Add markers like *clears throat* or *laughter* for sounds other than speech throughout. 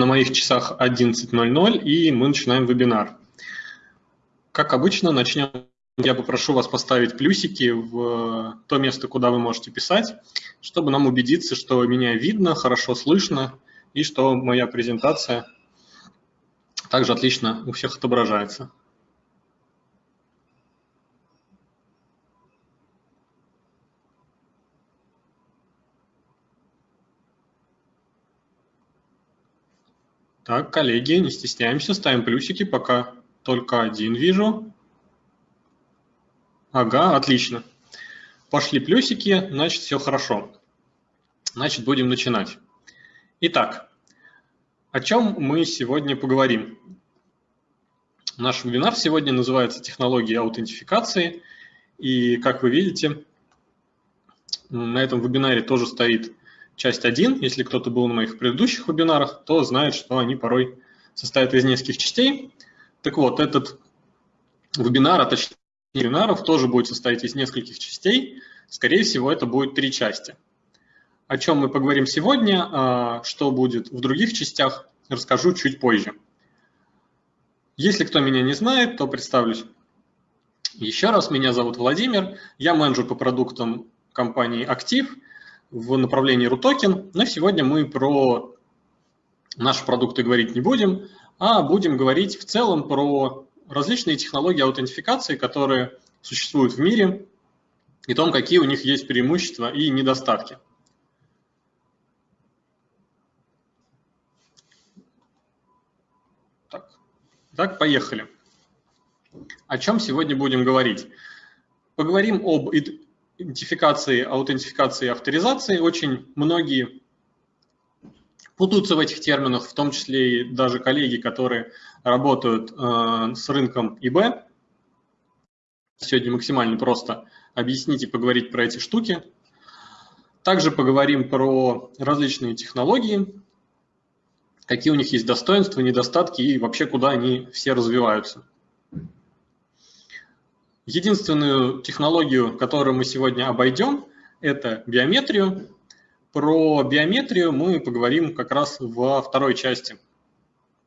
На моих часах 11.00 и мы начинаем вебинар. Как обычно, начнем. Я попрошу вас поставить плюсики в то место, куда вы можете писать, чтобы нам убедиться, что меня видно, хорошо слышно и что моя презентация также отлично у всех отображается. Так, коллеги, не стесняемся, ставим плюсики, пока только один вижу. Ага, отлично. Пошли плюсики, значит, все хорошо. Значит, будем начинать. Итак, о чем мы сегодня поговорим? Наш вебинар сегодня называется «Технологии аутентификации». И, как вы видите, на этом вебинаре тоже стоит часть 1. Если кто-то был на моих предыдущих вебинарах, то знает, что они порой состоят из нескольких частей. Так вот, этот вебинар, а точнее вебинаров, тоже будет состоять из нескольких частей. Скорее всего, это будет три части. О чем мы поговорим сегодня, а, что будет в других частях, расскажу чуть позже. Если кто меня не знает, то представлюсь. Еще раз, меня зовут Владимир, я менеджер по продуктам компании «Актив», в направлении RUTOKEN, но сегодня мы про наши продукты говорить не будем, а будем говорить в целом про различные технологии аутентификации, которые существуют в мире, и том, какие у них есть преимущества и недостатки. Так, так поехали. О чем сегодня будем говорить? Поговорим об идентификации, аутентификации и авторизации очень многие путаются в этих терминах, в том числе и даже коллеги, которые работают э, с рынком ИБ. Сегодня максимально просто объяснить и поговорить про эти штуки. Также поговорим про различные технологии, какие у них есть достоинства, недостатки и вообще куда они все развиваются. Единственную технологию, которую мы сегодня обойдем, это биометрию. Про биометрию мы поговорим как раз во второй части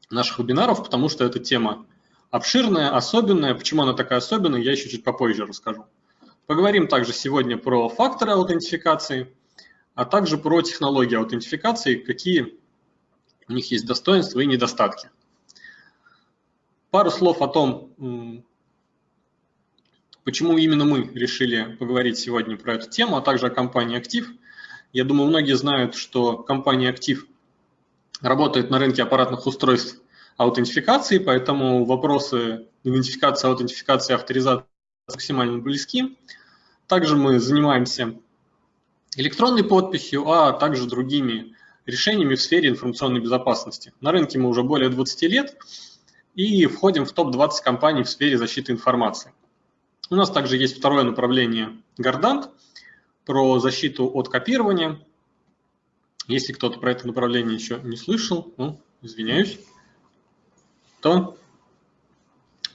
наших вебинаров, потому что эта тема обширная, особенная. Почему она такая особенная, я еще чуть попозже расскажу. Поговорим также сегодня про факторы аутентификации, а также про технологии аутентификации, какие у них есть достоинства и недостатки. Пару слов о том, Почему именно мы решили поговорить сегодня про эту тему, а также о компании «Актив»? Я думаю, многие знают, что компания «Актив» работает на рынке аппаратных устройств аутентификации, поэтому вопросы идентификации, аутентификации, авторизации максимально близки. Также мы занимаемся электронной подписью, а также другими решениями в сфере информационной безопасности. На рынке мы уже более 20 лет и входим в топ-20 компаний в сфере защиты информации. У нас также есть второе направление Гордант про защиту от копирования. Если кто-то про это направление еще не слышал, ну, извиняюсь, то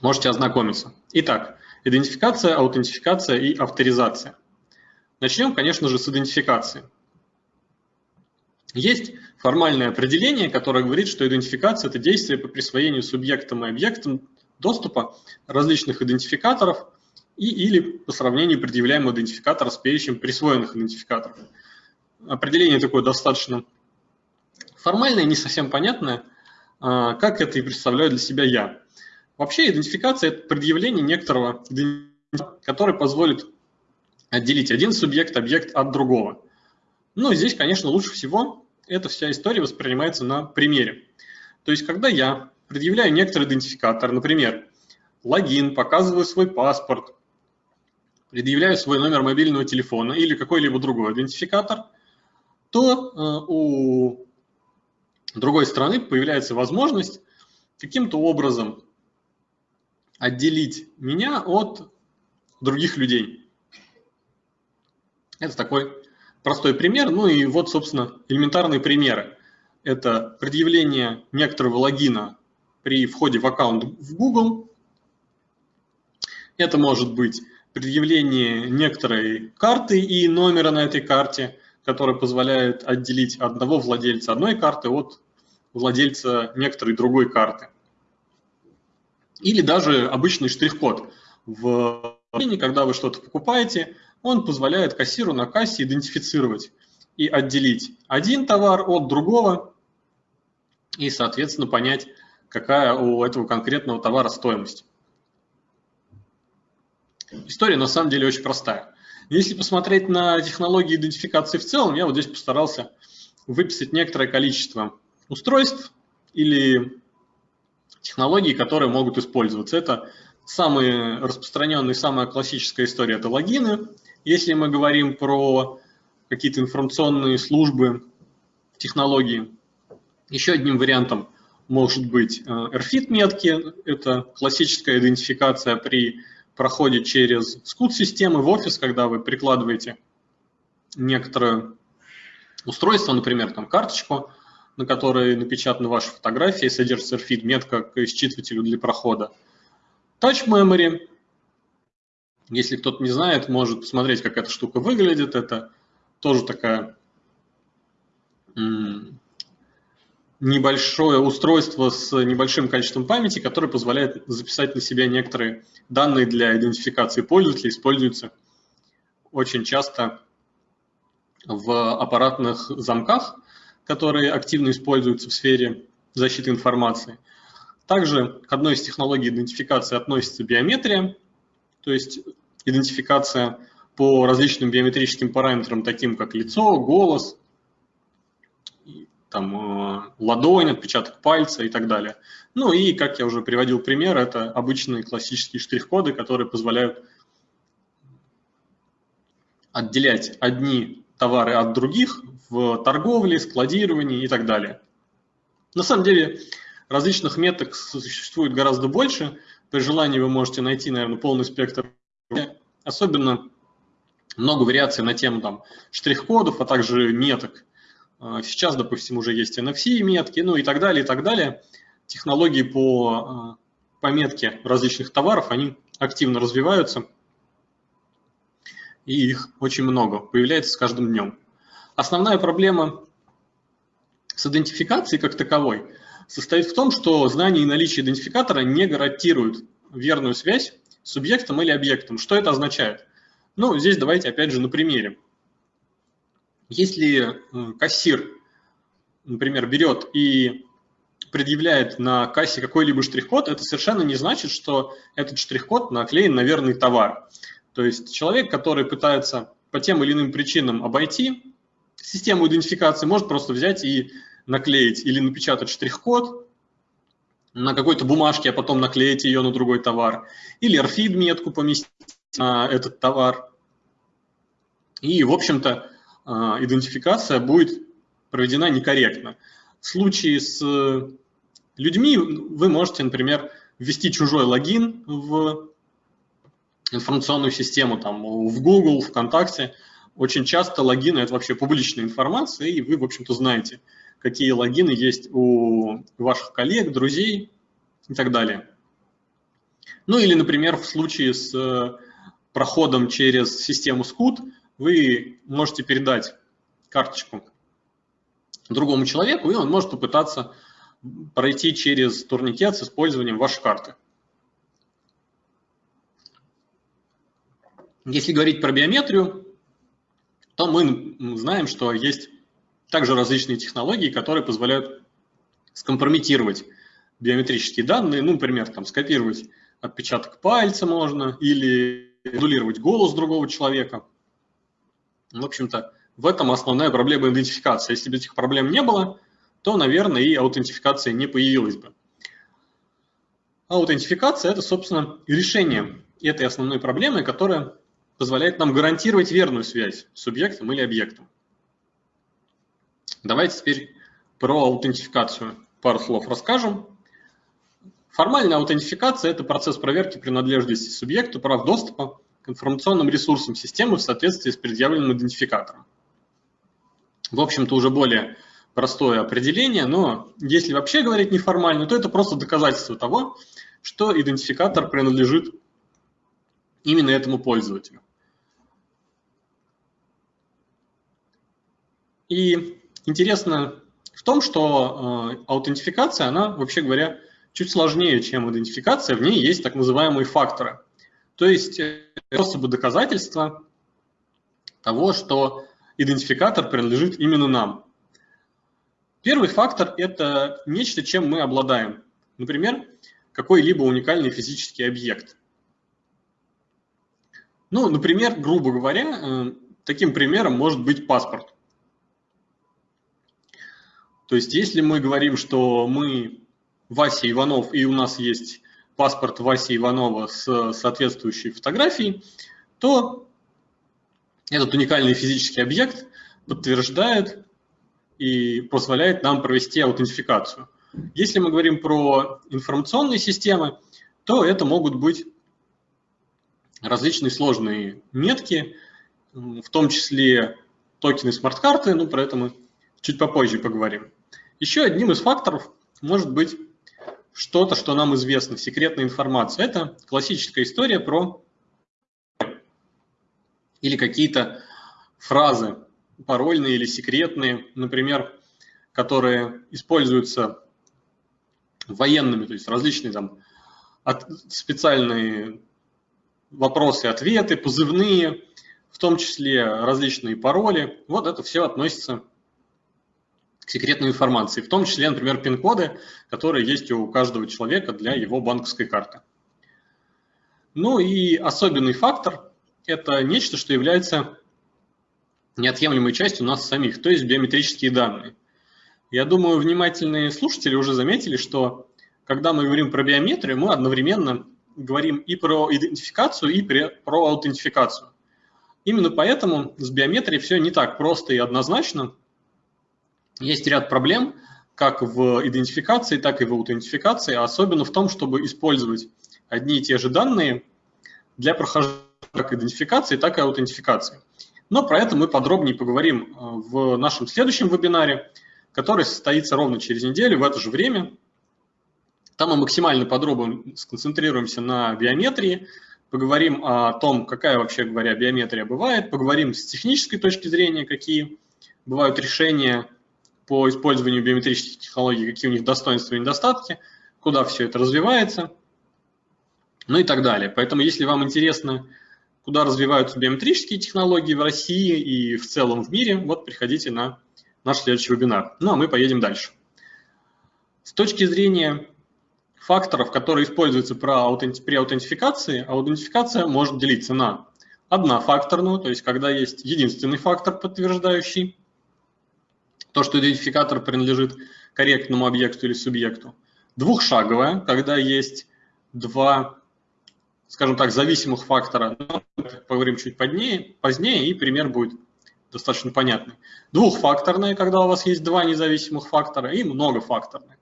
можете ознакомиться. Итак, идентификация, аутентификация и авторизация. Начнем, конечно же, с идентификации. Есть формальное определение, которое говорит, что идентификация – это действие по присвоению субъектам и объектам доступа различных идентификаторов и или по сравнению предъявляемого идентификатора с перечнем присвоенных идентификаторов. Определение такое достаточно формальное, не совсем понятное, а, как это и представляю для себя я. Вообще идентификация – это предъявление некоторого который позволит отделить один субъект, объект от другого. Но здесь, конечно, лучше всего эта вся история воспринимается на примере. То есть, когда я предъявляю некоторый идентификатор, например, логин, показываю свой паспорт, предъявляю свой номер мобильного телефона или какой-либо другой идентификатор, то э, у другой стороны появляется возможность каким-то образом отделить меня от других людей. Это такой простой пример. Ну и вот, собственно, элементарные примеры. Это предъявление некоторого логина при входе в аккаунт в Google. Это может быть предъявление некоторой карты и номера на этой карте, который позволяет отделить одного владельца одной карты от владельца некоторой другой карты. Или даже обычный штрих-код. В когда вы что-то покупаете, он позволяет кассиру на кассе идентифицировать и отделить один товар от другого и, соответственно, понять, какая у этого конкретного товара стоимость. История на самом деле очень простая. Если посмотреть на технологии идентификации в целом, я вот здесь постарался выписать некоторое количество устройств или технологий, которые могут использоваться. Это самые распространенные, самая классическая история – это логины. Если мы говорим про какие-то информационные службы, технологии, еще одним вариантом может быть э, RFID-метки. Это классическая идентификация при проходе через скут-системы в офис, когда вы прикладываете некоторое устройство, например, там карточку, на которой напечатаны ваши фотографии, содержится RFID метка к считывателю для прохода. Touch Memory. Если кто-то не знает, может посмотреть, как эта штука выглядит. Это тоже такая небольшое устройство с небольшим количеством памяти, которое позволяет записать на себя некоторые данные для идентификации пользователя, используются очень часто в аппаратных замках, которые активно используются в сфере защиты информации. Также к одной из технологий идентификации относится биометрия, то есть идентификация по различным биометрическим параметрам, таким как лицо, голос, там, э, ладонь, отпечаток пальца и так далее. Ну и, как я уже приводил пример, это обычные классические штрих-коды, которые позволяют отделять одни товары от других в торговле, складировании и так далее. На самом деле различных меток существует гораздо больше. При желании вы можете найти, наверное, полный спектр. Особенно много вариаций на тему там, штрих-кодов, а также меток. А, сейчас, допустим, уже есть NFC-метки, ну и так далее, и так далее. Технологии по а, пометке различных товаров, они активно развиваются, и их очень много, появляется с каждым днем. Основная проблема с идентификацией как таковой состоит в том, что знание и наличие идентификатора не гарантируют верную связь с субъектом или объектом. Что это означает? Ну, здесь давайте опять же на примере. Если кассир, например, берет и предъявляет на кассе какой-либо штрих-код, это совершенно не значит, что этот штрих-код наклеен на верный товар. То есть человек, который пытается по тем или иным причинам обойти систему идентификации, может просто взять и наклеить или напечатать штрих-код на какой-то бумажке, а потом наклеить ее на другой товар, или RFID-метку поместить на этот товар. И, в общем-то, идентификация будет проведена некорректно. В случае с людьми вы можете, например, ввести чужой логин в информационную систему, там, в Google, ВКонтакте. Очень часто логины – это вообще публичная информация, и вы, в общем-то, знаете, какие логины есть у ваших коллег, друзей и так далее. Ну или, например, в случае с проходом через систему SCUT – вы можете передать карточку другому человеку, и он может попытаться пройти через турникет с использованием вашей карты. Если говорить про биометрию, то мы знаем, что есть также различные технологии, которые позволяют скомпрометировать биометрические данные, ну, например, там, скопировать отпечаток пальца можно или модулировать голос другого человека – в общем-то, в этом основная проблема идентификации. Если бы этих проблем не было, то, наверное, и аутентификация не появилась бы. Аутентификация – это, собственно, решение этой основной проблемы, которая позволяет нам гарантировать верную связь с субъектом или объектом. Давайте теперь про аутентификацию пару слов расскажем. Формальная аутентификация – это процесс проверки принадлежности субъекту прав доступа информационным ресурсам системы в соответствии с предъявленным идентификатором. В общем-то, уже более простое определение, но если вообще говорить неформально, то это просто доказательство того, что идентификатор принадлежит именно этому пользователю. И интересно в том, что э, аутентификация, она, вообще говоря, чуть сложнее, чем идентификация. В ней есть так называемые факторы. То есть э, способы доказательства того, что идентификатор принадлежит именно нам. Первый фактор – это нечто, чем мы обладаем. Например, какой-либо уникальный физический объект. Ну, например, грубо говоря, э, таким примером может быть паспорт. То есть если мы говорим, что мы Вася Иванов, и у нас есть паспорт Васи Иванова с соответствующей фотографией, то этот уникальный физический объект подтверждает и позволяет нам провести аутентификацию. Если мы говорим про информационные системы, то это могут быть различные сложные метки, в том числе токены смарт-карты, ну про это мы чуть попозже поговорим. Еще одним из факторов может быть что-то, что нам известно, секретная информация. Это классическая история про или какие-то фразы парольные или секретные, например, которые используются военными, то есть различные там от, специальные вопросы, ответы, позывные, в том числе различные пароли. Вот это все относится секретной информации, в том числе, например, пин-коды, которые есть у каждого человека для его банковской карты. Ну и особенный фактор – это нечто, что является неотъемлемой частью нас самих, то есть биометрические данные. Я думаю, внимательные слушатели уже заметили, что когда мы говорим про биометрию, мы одновременно говорим и про идентификацию, и про аутентификацию. Именно поэтому с биометрией все не так просто и однозначно – есть ряд проблем, как в идентификации, так и в аутентификации, особенно в том, чтобы использовать одни и те же данные для прохождения как идентификации, так и аутентификации. Но про это мы подробнее поговорим э, в нашем следующем вебинаре, который состоится ровно через неделю в это же время. Там мы максимально подробно сконцентрируемся на биометрии, поговорим о том, какая вообще говоря биометрия бывает, поговорим с технической точки зрения, какие бывают решения по использованию биометрических технологий, какие у них достоинства и недостатки, куда все это развивается, ну и так далее. Поэтому, если вам интересно, куда развиваются биометрические технологии в России и в целом в мире, вот приходите на наш следующий вебинар. Ну а мы поедем дальше. С точки зрения факторов, которые используются при аутентификации, аутентификация может делиться на однофакторную, то есть когда есть единственный фактор подтверждающий, то, что идентификатор принадлежит корректному объекту или субъекту. Двухшаговая, когда есть два, скажем так, зависимых фактора. Но поговорим чуть позднее, позднее, и пример будет достаточно понятный. Двухфакторная, когда у вас есть два независимых фактора, и многофакторная.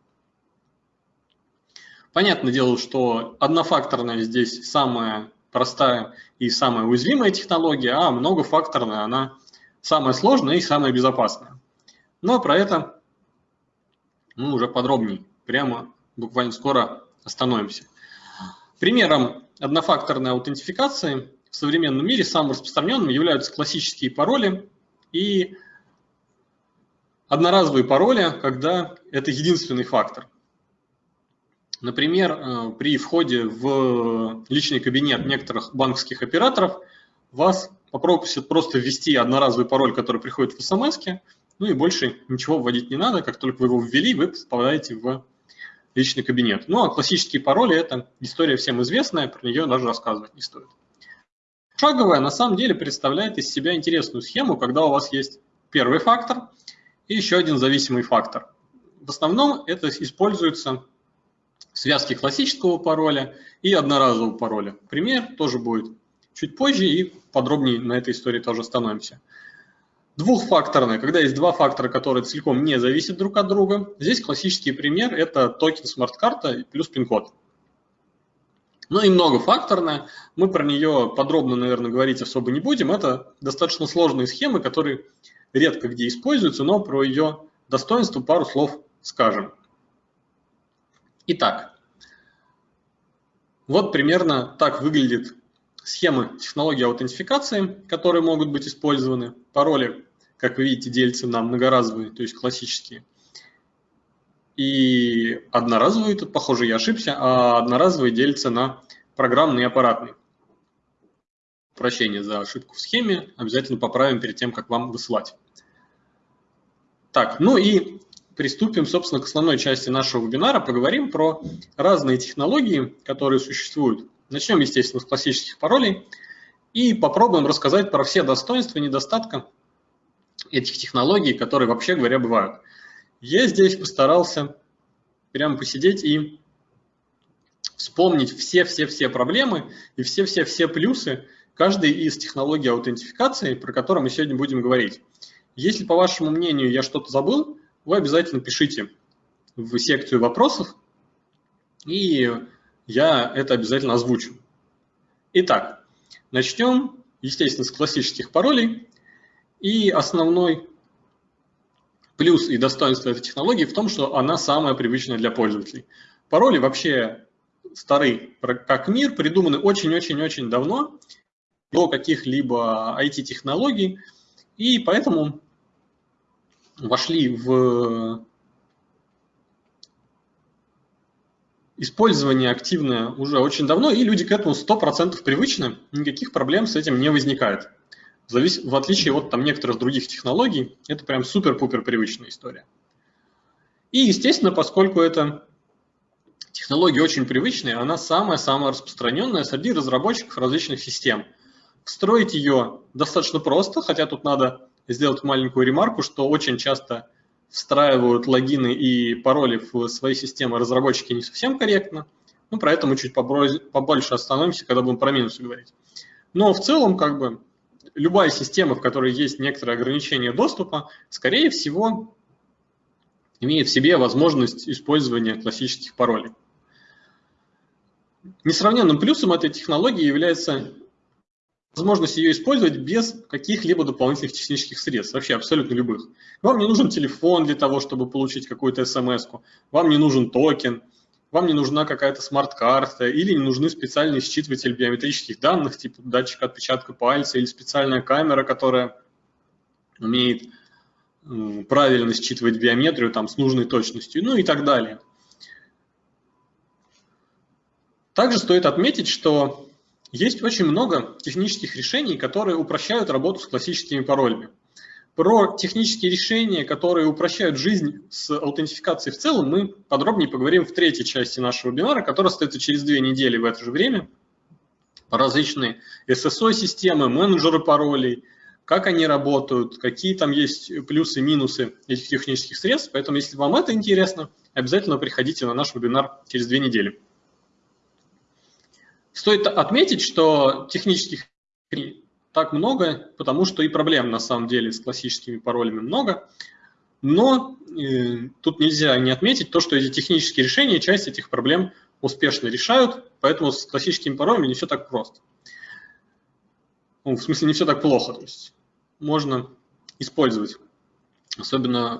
Понятное дело, что однофакторная здесь самая простая и самая уязвимая технология, а многофакторная она самая сложная и самая безопасная. Но про это мы уже подробнее, прямо буквально скоро остановимся. Примером однофакторной аутентификации в современном мире самым распространенным являются классические пароли и одноразовые пароли, когда это единственный фактор. Например, э, при входе в личный кабинет некоторых банковских операторов вас попросят просто ввести одноразовый пароль, который приходит в смс, ну и больше ничего вводить не надо. Как только вы его ввели, вы попадаете в личный кабинет. Ну а классические пароли – это история всем известная, про нее даже рассказывать не стоит. Шаговая на самом деле представляет из себя интересную схему, когда у вас есть первый фактор и еще один зависимый фактор. В основном это используется связки классического пароля и одноразового пароля. Пример тоже будет чуть позже и подробнее на этой истории тоже остановимся. Двухфакторная, когда есть два фактора, которые целиком не зависят друг от друга. Здесь классический пример – это токен смарт-карта плюс пин-код. Ну и многофакторная, мы про нее подробно, наверное, говорить особо не будем. Это достаточно сложные схемы, которые редко где используются, но про ее достоинство пару слов скажем. Итак, вот примерно так выглядит схемы технологии аутентификации, которые могут быть использованы. Пароли как вы видите, делятся на многоразовые, то есть классические, И одноразовый, тут, похоже, я ошибся, а одноразовый делится на программный и аппаратный. Прощение за ошибку в схеме, обязательно поправим перед тем, как вам высылать. Так, ну и приступим, собственно, к основной части нашего вебинара. Поговорим про разные технологии, которые существуют. Начнем, естественно, с классических паролей и попробуем рассказать про все достоинства и недостатки этих технологий, которые, вообще говоря, бывают. Я здесь постарался прямо посидеть и вспомнить все-все-все проблемы и все-все-все плюсы каждой из технологий аутентификации, про которые мы сегодня будем говорить. Если, по вашему мнению, я что-то забыл, вы обязательно пишите в секцию вопросов, и я это обязательно озвучу. Итак, начнем, естественно, с классических паролей. И основной плюс и достоинство этой технологии в том, что она самая привычная для пользователей. Пароли вообще стары, как мир, придуманы очень-очень-очень давно, до каких-либо IT-технологий, и поэтому вошли в использование активное уже очень давно, и люди к этому 100% привычны, никаких проблем с этим не возникает. В отличие от там, некоторых других технологий, это прям супер-пупер привычная история. И, естественно, поскольку это технология очень привычная, она самая-самая распространенная среди разработчиков различных систем. Встроить ее достаточно просто, хотя тут надо сделать маленькую ремарку, что очень часто встраивают логины и пароли в свои системы разработчики не совсем корректно. Ну, про это мы чуть побольше остановимся, когда будем про минусы говорить. Но в целом, как бы, любая система, в которой есть некоторые ограничения доступа, скорее всего, имеет в себе возможность использования классических паролей. Несравненным плюсом этой технологии является возможность ее использовать без каких-либо дополнительных технических средств, вообще абсолютно любых. Вам не нужен телефон для того, чтобы получить какую-то смс -ку, вам не нужен токен, вам не нужна какая-то смарт-карта или не нужны специальный считыватель биометрических данных, типа датчик отпечатка пальца или специальная камера, которая умеет правильно считывать биометрию там, с нужной точностью, ну и так далее. Также стоит отметить, что есть очень много технических решений, которые упрощают работу с классическими паролями. Про технические решения, которые упрощают жизнь с аутентификацией в целом, мы подробнее поговорим в третьей части нашего вебинара, которая состоится через две недели в это же время. Различные SSO-системы, менеджеры паролей, как они работают, какие там есть плюсы и минусы этих технических средств. Поэтому, если вам это интересно, обязательно приходите на наш вебинар через две недели. Стоит отметить, что технических так много, потому что и проблем на самом деле с классическими паролями много. Но э, тут нельзя не отметить то, что эти технические решения часть этих проблем успешно решают, поэтому с классическими паролями не все так просто. Ну, в смысле, не все так плохо. То есть можно использовать, особенно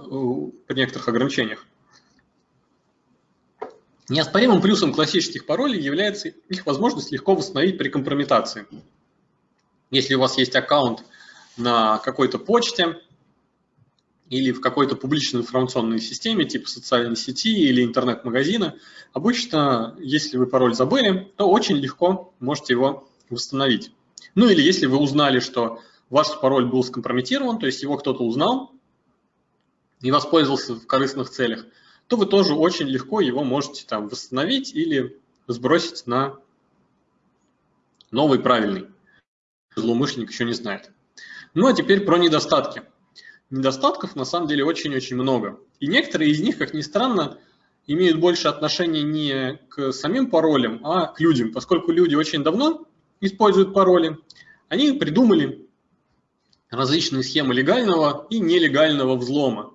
при некоторых ограничениях. Неоспоримым плюсом классических паролей является их возможность легко восстановить при компрометации. Если у вас есть аккаунт на какой-то почте или в какой-то публичной информационной системе, типа социальной сети или интернет-магазина, обычно, если вы пароль забыли, то очень легко можете его восстановить. Ну или если вы узнали, что ваш пароль был скомпрометирован, то есть его кто-то узнал и воспользовался в корыстных целях, то вы тоже очень легко его можете там восстановить или сбросить на новый правильный. Злоумышленник еще не знает. Ну а теперь про недостатки. Недостатков на самом деле очень-очень много. И некоторые из них, как ни странно, имеют больше отношения не к самим паролям, а к людям. Поскольку люди очень давно используют пароли, они придумали различные схемы легального и нелегального взлома.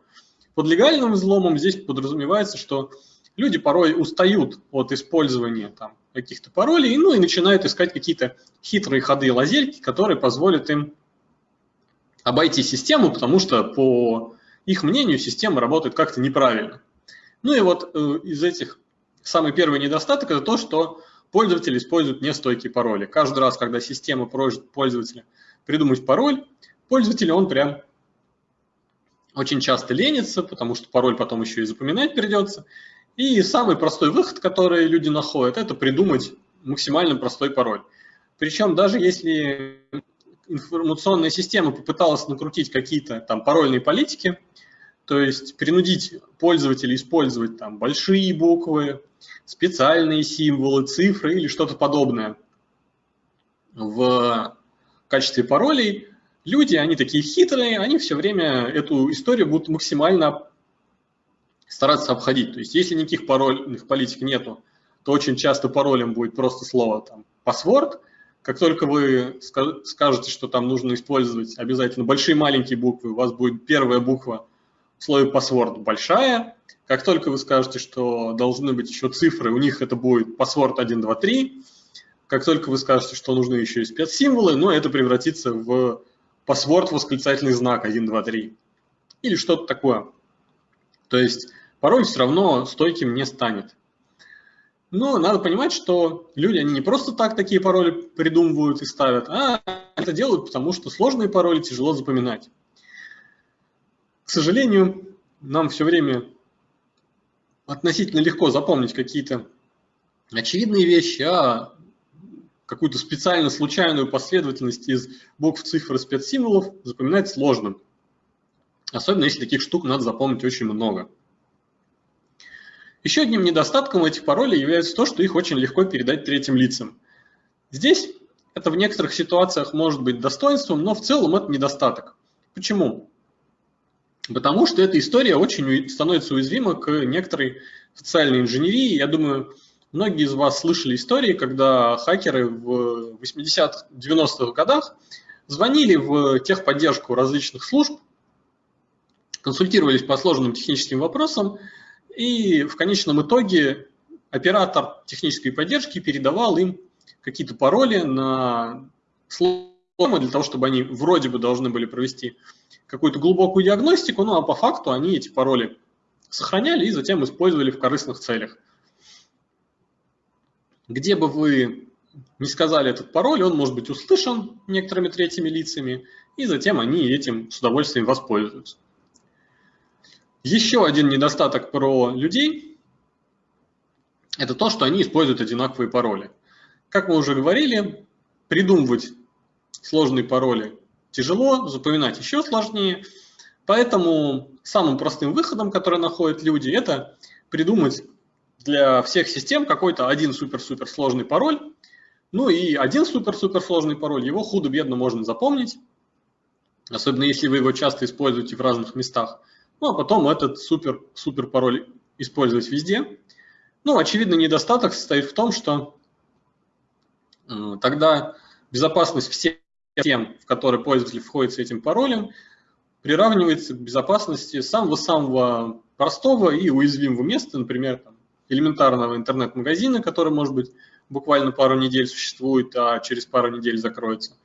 Под легальным взломом здесь подразумевается, что люди порой устают от использования там, каких-то паролей, ну и начинают искать какие-то хитрые ходы и лазельки, которые позволят им обойти систему, потому что, по их мнению, система работает как-то неправильно. Ну и вот э, из этих самый первый недостаток – это то, что пользователь использует нестойкие пароли. Каждый раз, когда система просит пользователя придумать пароль, пользователь он прям очень часто ленится, потому что пароль потом еще и запоминать придется. И самый простой выход, который люди находят, это придумать максимально простой пароль. Причем даже если информационная система попыталась накрутить какие-то там парольные политики, то есть принудить пользователя использовать там большие буквы, специальные символы, цифры или что-то подобное в качестве паролей, люди, они такие хитрые, они все время эту историю будут максимально стараться обходить. То есть если никаких парольных политик нету, то очень часто паролем будет просто слово там password. Как только вы скажете, что там нужно использовать обязательно большие маленькие буквы, у вас будет первая буква в слове password большая. Как только вы скажете, что должны быть еще цифры, у них это будет password 1, 2, 3. Как только вы скажете, что нужны еще и спецсимволы, но ну, это превратится в password восклицательный знак 1, 2, 3. Или что-то такое. То есть пароль все равно стойким не станет. Но надо понимать, что люди, они не просто так такие пароли придумывают и ставят, а это делают, потому что сложные пароли тяжело запоминать. К сожалению, нам все время относительно легко запомнить какие-то очевидные вещи, а какую-то специально случайную последовательность из букв, цифр и спецсимволов запоминать сложно. Особенно если таких штук надо запомнить очень много. Еще одним недостатком этих паролей является то, что их очень легко передать третьим лицам. Здесь это в некоторых ситуациях может быть достоинством, но в целом это недостаток. Почему? Потому что эта история очень становится уязвима к некоторой социальной инженерии. Я думаю, многие из вас слышали истории, когда хакеры в 80-х, 90-х годах звонили в техподдержку различных служб, консультировались по сложным техническим вопросам, и в конечном итоге оператор технической поддержки передавал им какие-то пароли на сломы для того, чтобы они вроде бы должны были провести какую-то глубокую диагностику, ну а по факту они эти пароли сохраняли и затем использовали в корыстных целях. Где бы вы не сказали этот пароль, он может быть услышан некоторыми третьими лицами, и затем они этим с удовольствием воспользуются. Еще один недостаток про людей – это то, что они используют одинаковые пароли. Как мы уже говорили, придумывать сложные пароли тяжело, запоминать еще сложнее. Поэтому самым простым выходом, который находят люди, это придумать для всех систем какой-то один супер-супер сложный пароль. Ну и один супер-супер сложный пароль, его худо-бедно можно запомнить, особенно если вы его часто используете в разных местах. Ну, а потом этот супер, супер пароль использовать везде. Ну, очевидный недостаток состоит в том, что тогда безопасность всех тем, в которые пользователь входит с этим паролем, приравнивается к безопасности самого-самого простого и уязвимого места, например, там, элементарного интернет-магазина, который, может быть, буквально пару недель существует, а через пару недель закроется,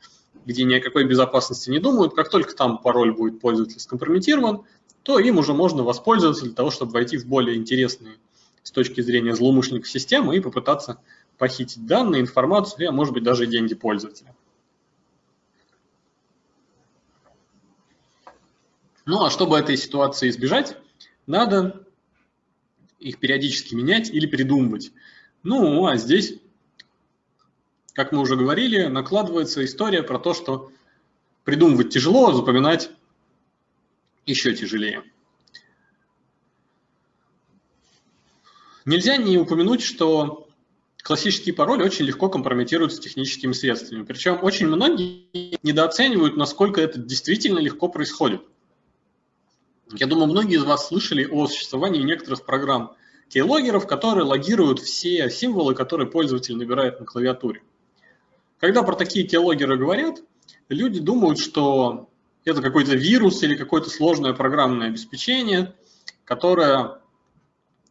где ни о какой безопасности не думают. Как только там пароль будет пользователя скомпрометирован, то им уже можно воспользоваться для того, чтобы войти в более интересные с точки зрения злоумышленников системы и попытаться похитить данные, информацию, а может быть даже деньги пользователя. Ну а чтобы этой ситуации избежать, надо их периодически менять или придумывать. Ну а здесь, как мы уже говорили, накладывается история про то, что придумывать тяжело, запоминать еще тяжелее. Нельзя не упомянуть, что классические пароли очень легко компрометируются техническими средствами. Причем очень многие недооценивают, насколько это действительно легко происходит. Я думаю, многие из вас слышали о существовании некоторых программ keyloggerов, которые логируют все символы, которые пользователь набирает на клавиатуре. Когда про такие keyloggerы говорят, люди думают, что это какой-то вирус или какое-то сложное программное обеспечение, которое,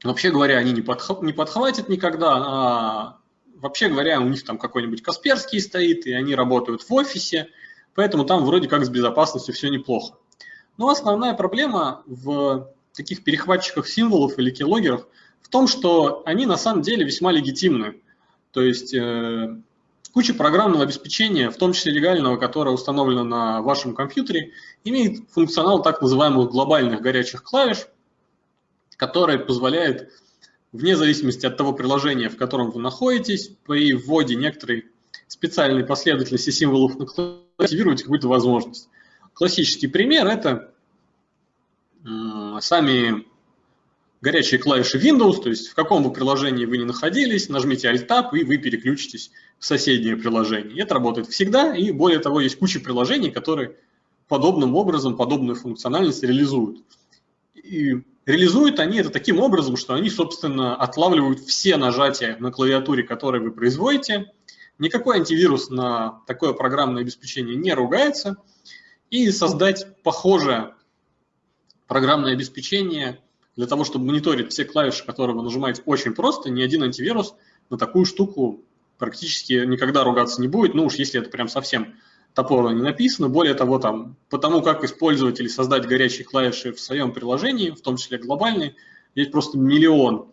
вообще говоря, они не, подх не подхватят никогда, а вообще говоря, у них там какой-нибудь Касперский стоит, и они работают в офисе, поэтому там вроде как с безопасностью все неплохо. Но основная проблема в таких перехватчиках символов или keyloggerах в том, что они на самом деле весьма легитимны. То есть э, Куча программного обеспечения, в том числе легального, которое установлено на вашем компьютере, имеет функционал так называемых глобальных горячих клавиш, который позволяет, вне зависимости от того приложения, в котором вы находитесь, при вводе некоторой специальной последовательности символов на клавиатуре активировать какую-то возможность. Классический пример – это сами горячие клавиши Windows, то есть в каком бы приложении вы ни находились, нажмите Alt-Tab, и вы переключитесь соседнее приложение. Это работает всегда, и более того, есть куча приложений, которые подобным образом подобную функциональность реализуют. И реализуют они это таким образом, что они, собственно, отлавливают все нажатия на клавиатуре, которые вы производите. Никакой антивирус на такое программное обеспечение не ругается. И создать похожее программное обеспечение для того, чтобы мониторить все клавиши, которые вы нажимаете, очень просто. Ни один антивирус на такую штуку практически никогда ругаться не будет. Ну уж если это прям совсем топорно не написано. Более того, там, по тому, как использовать или создать горячие клавиши в своем приложении, в том числе глобальные, есть просто миллион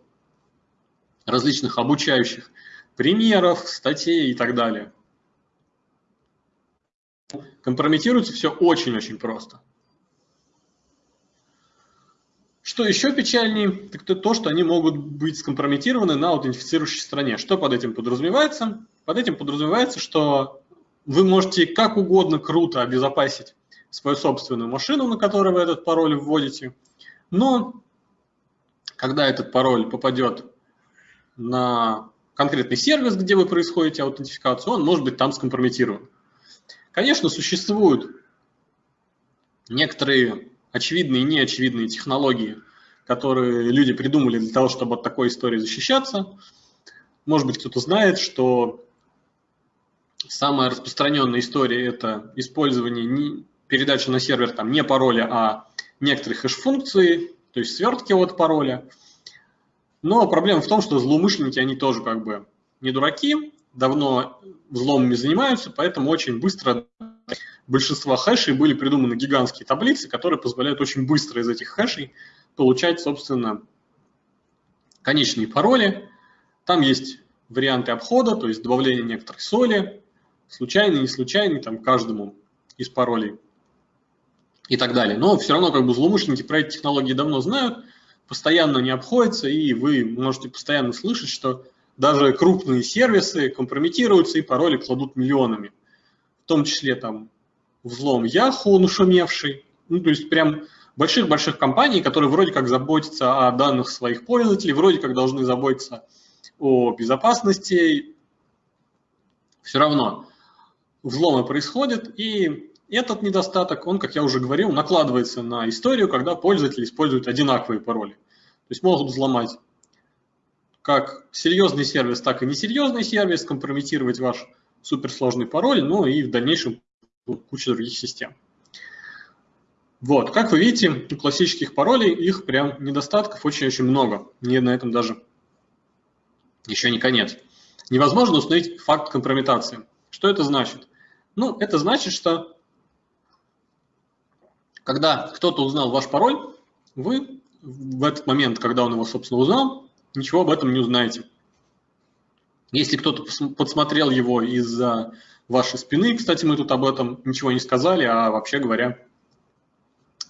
различных обучающих примеров, статей и так далее. Компрометируется все очень-очень просто. Что еще печальнее, так это то, что они могут быть скомпрометированы на аутентифицирующей стороне. Что под этим подразумевается? Под этим подразумевается, что вы можете как угодно круто обезопасить свою собственную машину, на которой вы этот пароль вводите, но когда этот пароль попадет на конкретный сервис, где вы происходите аутентификацию, он может быть там скомпрометирован. Конечно, существуют некоторые очевидные и неочевидные технологии, которые люди придумали для того, чтобы от такой истории защищаться. Может быть, кто-то знает, что самая распространенная история – это использование не, передачи на сервер там, не пароля, а некоторых хэш-функций, то есть свертки от пароля. Но проблема в том, что злоумышленники, они тоже как бы не дураки, давно взломами занимаются, поэтому очень быстро большинства хэшей были придуманы гигантские таблицы, которые позволяют очень быстро из этих хэшей получать, собственно, конечные пароли. Там есть варианты обхода, то есть добавление некоторой соли, случайный, не случайный, там каждому из паролей и так далее. Но все равно как бы злоумышленники про эти технологии давно знают, постоянно не обходятся, и вы можете постоянно слышать, что даже крупные сервисы компрометируются и пароли кладут миллионами. В том числе там взлом Yahoo нашумевший, ну то есть прям больших-больших компаний, которые вроде как заботятся о данных своих пользователей, вроде как должны заботиться о безопасности, все равно взломы происходят, и этот недостаток, он, как я уже говорил, накладывается на историю, когда пользователи используют одинаковые пароли. То есть могут взломать как серьезный сервис, так и несерьезный сервис, компрометировать ваш суперсложный пароль, ну и в дальнейшем куча других систем. Вот, как вы видите, у классических паролей их прям недостатков очень-очень много. Не на этом даже еще не конец. Невозможно установить факт компрометации. Что это значит? Ну, это значит, что когда кто-то узнал ваш пароль, вы в этот момент, когда он его, собственно, узнал, ничего об этом не узнаете. Если кто-то подсмотрел его из-за вашей спины, кстати, мы тут об этом ничего не сказали, а вообще говоря,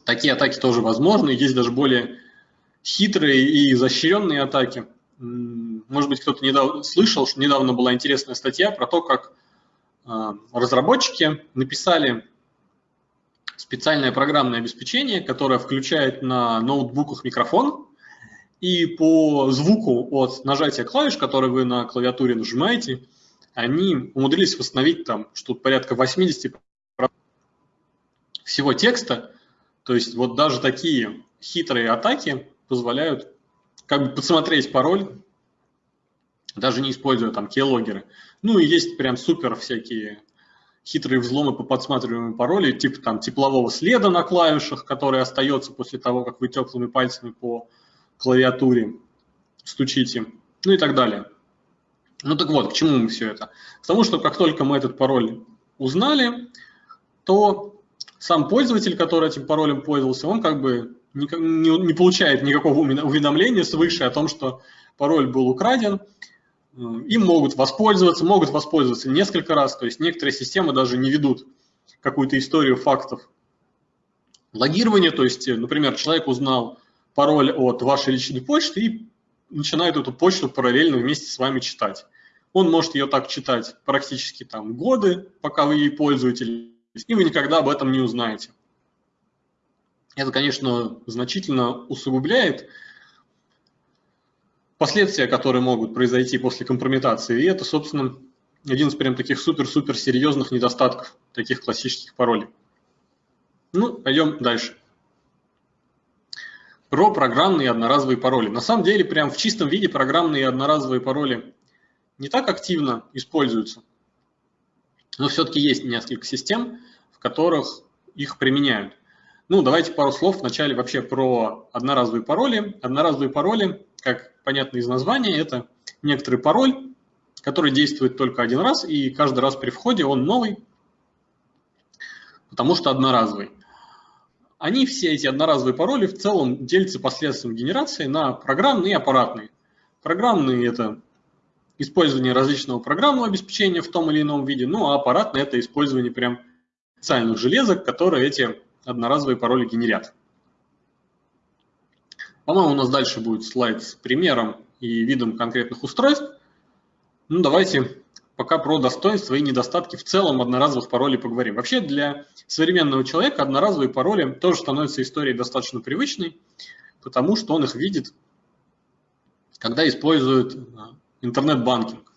такие атаки тоже возможны. Есть даже более хитрые и изощренные атаки. Может быть, кто-то недавно слышал, что недавно была интересная статья про то, как а, разработчики написали специальное программное обеспечение, которое включает на ноутбуках микрофон, и по звуку от нажатия клавиш, которые вы на клавиатуре нажимаете, они умудрились восстановить там что-то порядка 80 всего текста. То есть вот даже такие хитрые атаки позволяют как бы подсмотреть пароль, даже не используя там keyloggerы. Ну и есть прям супер всякие хитрые взломы по подсматриваемым паролей, типа там теплового следа на клавишах, который остается после того, как вы теплыми пальцами по клавиатуре стучите, ну и так далее. Ну так вот, к чему мы все это? К тому, что как только мы этот пароль узнали, то сам пользователь, который этим паролем пользовался, он как бы не, не, получает никакого уведомления свыше о том, что пароль был украден. им могут воспользоваться, могут воспользоваться несколько раз, то есть некоторые системы даже не ведут какую-то историю фактов логирования, то есть, например, человек узнал пароль от вашей личной почты и начинает эту почту параллельно вместе с вами читать. Он может ее так читать практически там годы, пока вы ей пользуетесь, и вы никогда об этом не узнаете. Это, конечно, значительно усугубляет последствия, которые могут произойти после компрометации. И это, собственно, один из прям таких супер-супер серьезных недостатков таких классических паролей. Ну, пойдем дальше. Про программные одноразовые пароли. На самом деле, прям в чистом виде программные одноразовые пароли не так активно используются. Но все-таки есть несколько систем, в которых их применяют. Ну, давайте пару слов вначале вообще про одноразовые пароли. Одноразовые пароли, как понятно из названия, это некоторый пароль, который действует только один раз, и каждый раз при входе он новый, потому что одноразовый. Они все эти одноразовые пароли в целом делятся последствием генерации на программные и аппаратные. Программные – это использование различного программного обеспечения в том или ином виде, ну а аппаратное – это использование прям специальных железок, которые эти одноразовые пароли генерят. По-моему, у нас дальше будет слайд с примером и видом конкретных устройств. Ну, давайте пока про достоинства и недостатки в целом одноразовых паролей поговорим. Вообще для современного человека одноразовые пароли тоже становятся историей достаточно привычной, потому что он их видит, когда использует а, интернет-банкинг.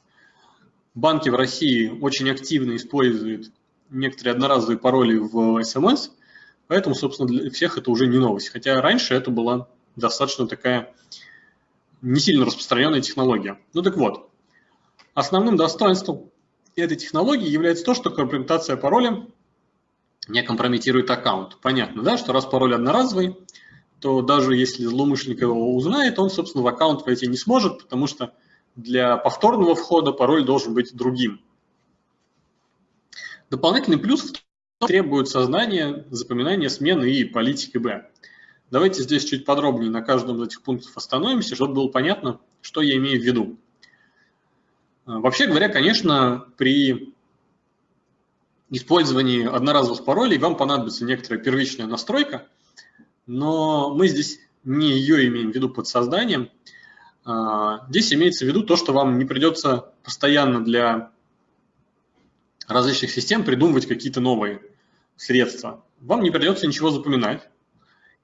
Банки в России очень активно используют некоторые одноразовые пароли в СМС, поэтому, собственно, для всех это уже не новость. Хотя раньше это была достаточно такая не сильно распространенная технология. Ну так вот, основным достоинством этой технологии является то, что компрометация пароля не компрометирует аккаунт. Понятно, да, что раз пароль одноразовый, то даже если злоумышленник его узнает, он, собственно, в аккаунт войти не сможет, потому что для повторного входа пароль должен быть другим. Дополнительный плюс требует создания, запоминания смены и политики Б. Давайте здесь чуть подробнее на каждом из этих пунктов остановимся, чтобы было понятно, что я имею в виду. Вообще говоря, конечно, при использовании одноразовых паролей вам понадобится некоторая первичная настройка, но мы здесь не ее имеем в виду под созданием, а, здесь имеется в виду то, что вам не придется постоянно для различных систем придумывать какие-то новые средства. Вам не придется ничего запоминать,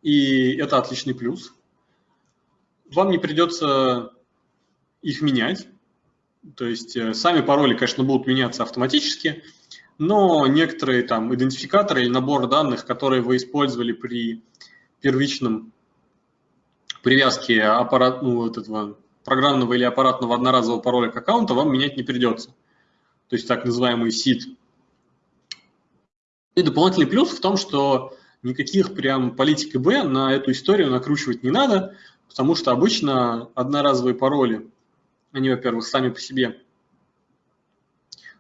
и это отличный плюс. Вам не придется их менять, то есть э, сами пароли, конечно, будут меняться автоматически, но некоторые там идентификаторы или набор данных, которые вы использовали при первичном привязки аппарат, ну, вот этого программного или аппаратного одноразового пароля к аккаунту вам менять не придется. То есть так называемый SID. И дополнительный плюс в том, что никаких прям политик ИБ на эту историю накручивать не надо, потому что обычно одноразовые пароли, они, во-первых, сами по себе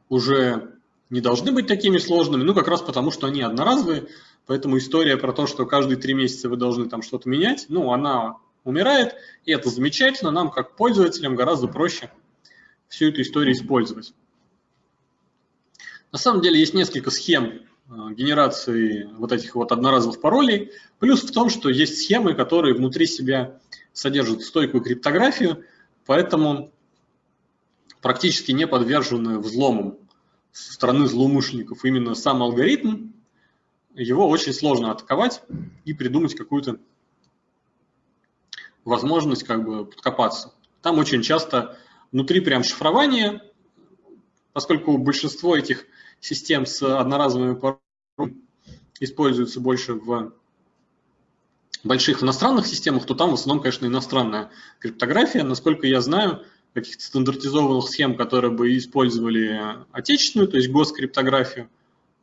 уже не должны быть такими сложными, ну как раз потому, что они одноразовые, поэтому история про то, что каждые три месяца вы должны там что-то менять, ну она умирает, и это замечательно, нам как пользователям гораздо проще всю эту историю использовать. На самом деле есть несколько схем э, генерации вот этих вот одноразовых паролей. Плюс в том, что есть схемы, которые внутри себя содержат стойкую криптографию, поэтому практически не подвержены взломам со стороны злоумышленников. Именно сам алгоритм, его очень сложно атаковать и придумать какую-то возможность как бы подкопаться. Там очень часто внутри прям шифрование, поскольку большинство этих систем с одноразовыми паролями используются больше в больших иностранных системах, то там в основном, конечно, иностранная криптография. Насколько я знаю, каких-то стандартизованных схем, которые бы использовали отечественную, то есть госкриптографию,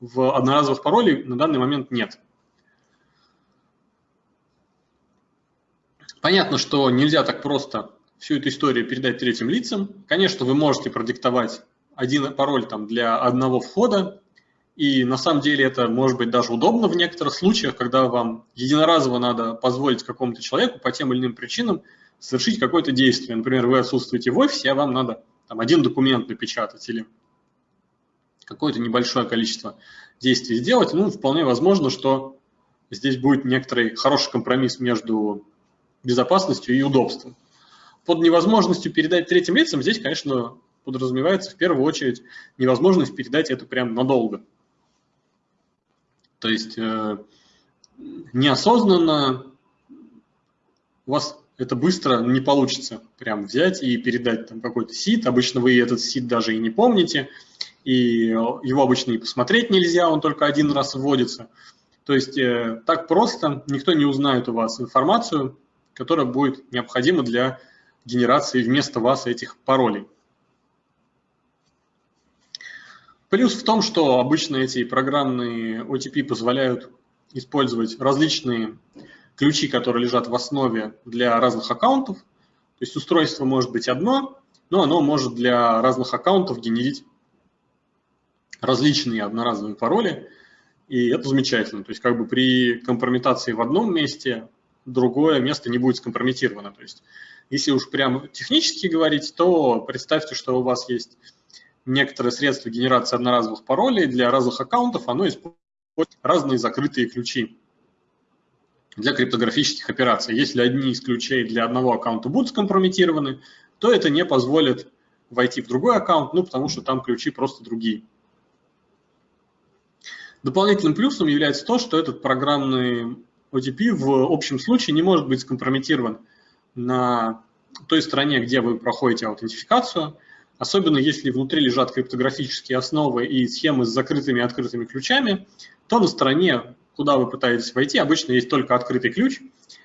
в одноразовых паролей на данный момент нет. Понятно, что нельзя так просто всю эту историю передать третьим лицам. Конечно, вы можете продиктовать один пароль там для одного входа, и на самом деле это может быть даже удобно в некоторых случаях, когда вам единоразово надо позволить какому-то человеку по тем или иным причинам совершить какое-то действие. Например, вы отсутствуете в офисе, а вам надо там, один документ напечатать или какое-то небольшое количество действий сделать, ну, вполне возможно, что здесь будет некоторый хороший компромисс между безопасностью и удобством. Под невозможностью передать третьим лицам здесь, конечно, подразумевается в первую очередь невозможность передать это прям надолго. То есть э, неосознанно у вас это быстро не получится прям взять и передать там какой-то сид. Обычно вы этот сид даже и не помните, и его обычно и посмотреть нельзя, он только один раз вводится. То есть э, так просто никто не узнает у вас информацию, которая будет необходима для генерации вместо вас этих паролей. Плюс в том, что обычно эти программные OTP позволяют использовать различные ключи, которые лежат в основе для разных аккаунтов. То есть устройство может быть одно, но оно может для разных аккаунтов генерить различные одноразовые пароли, и это замечательно. То есть как бы при компрометации в одном месте другое место не будет скомпрометировано. То есть если уж прямо технически говорить, то представьте, что у вас есть некоторые средства генерации одноразовых паролей для разных аккаунтов, оно использует разные закрытые ключи для криптографических операций. Если одни из ключей для одного аккаунта будут скомпрометированы, то это не позволит войти в другой аккаунт, ну, потому что там ключи просто другие. Дополнительным плюсом является то, что этот программный OTP в общем случае не может быть скомпрометирован на той стороне, где вы проходите аутентификацию, особенно если внутри лежат криптографические основы и схемы с закрытыми и открытыми ключами, то на стороне, куда вы пытаетесь войти, обычно есть только открытый ключ,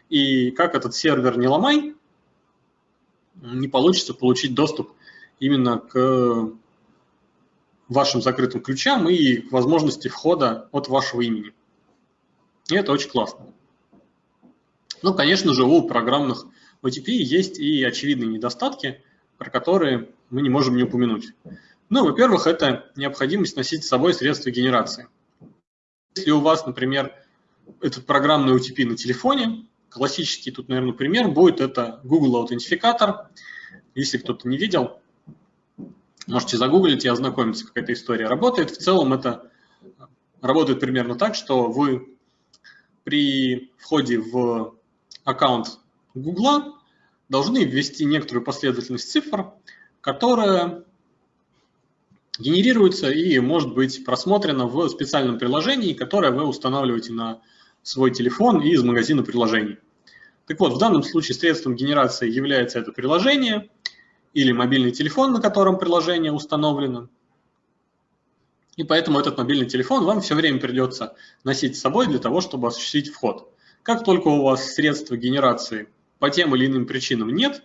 и как этот сервер не ломай, не получится получить доступ именно к вашим закрытым ключам и к возможности входа от вашего имени. И это очень классно. Ну, конечно же, у программных OTP есть и очевидные недостатки, про которые мы не можем не упомянуть. Ну, во-первых, это необходимость носить с собой средства генерации. Если у вас, например, этот программный UTP на телефоне, классический тут, наверное, пример будет это Google аутентификатор. Если кто-то не видел, можете загуглить и ознакомиться, как эта история работает. В целом это работает примерно так, что вы при входе в аккаунт Google должны ввести некоторую последовательность цифр, которая генерируется и может быть просмотрена в специальном приложении, которое вы устанавливаете на свой телефон из магазина приложений. Так вот, в данном случае средством генерации является это приложение или мобильный телефон, на котором приложение установлено. И поэтому этот мобильный телефон вам все время придется носить с собой для того, чтобы осуществить вход. Как только у вас средства генерации по тем или иным причинам нет,